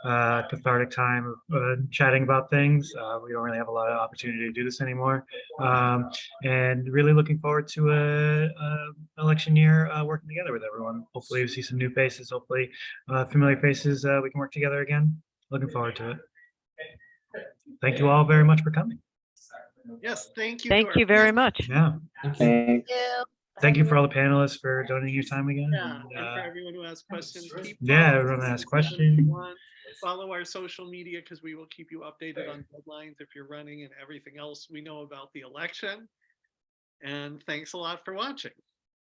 uh, cathartic time of uh, chatting about things. Uh, we don't really have a lot of opportunity to do this anymore. Um, and really looking forward to a, a election year uh, working together with everyone. Hopefully we see some new faces, hopefully uh, familiar faces. Uh, we can work together again. Looking forward to it. Thank you all very much for coming. Yes, thank you. Thank you very much. Yeah. Thanks. Thank you for all the panelists for donating your time again. Yeah, and, and for uh, everyone who has questions. keep Yeah, everyone us that has questions. 781. Follow our social media because we will keep you updated on deadlines if you're running and everything else we know about the election. And thanks a lot for watching.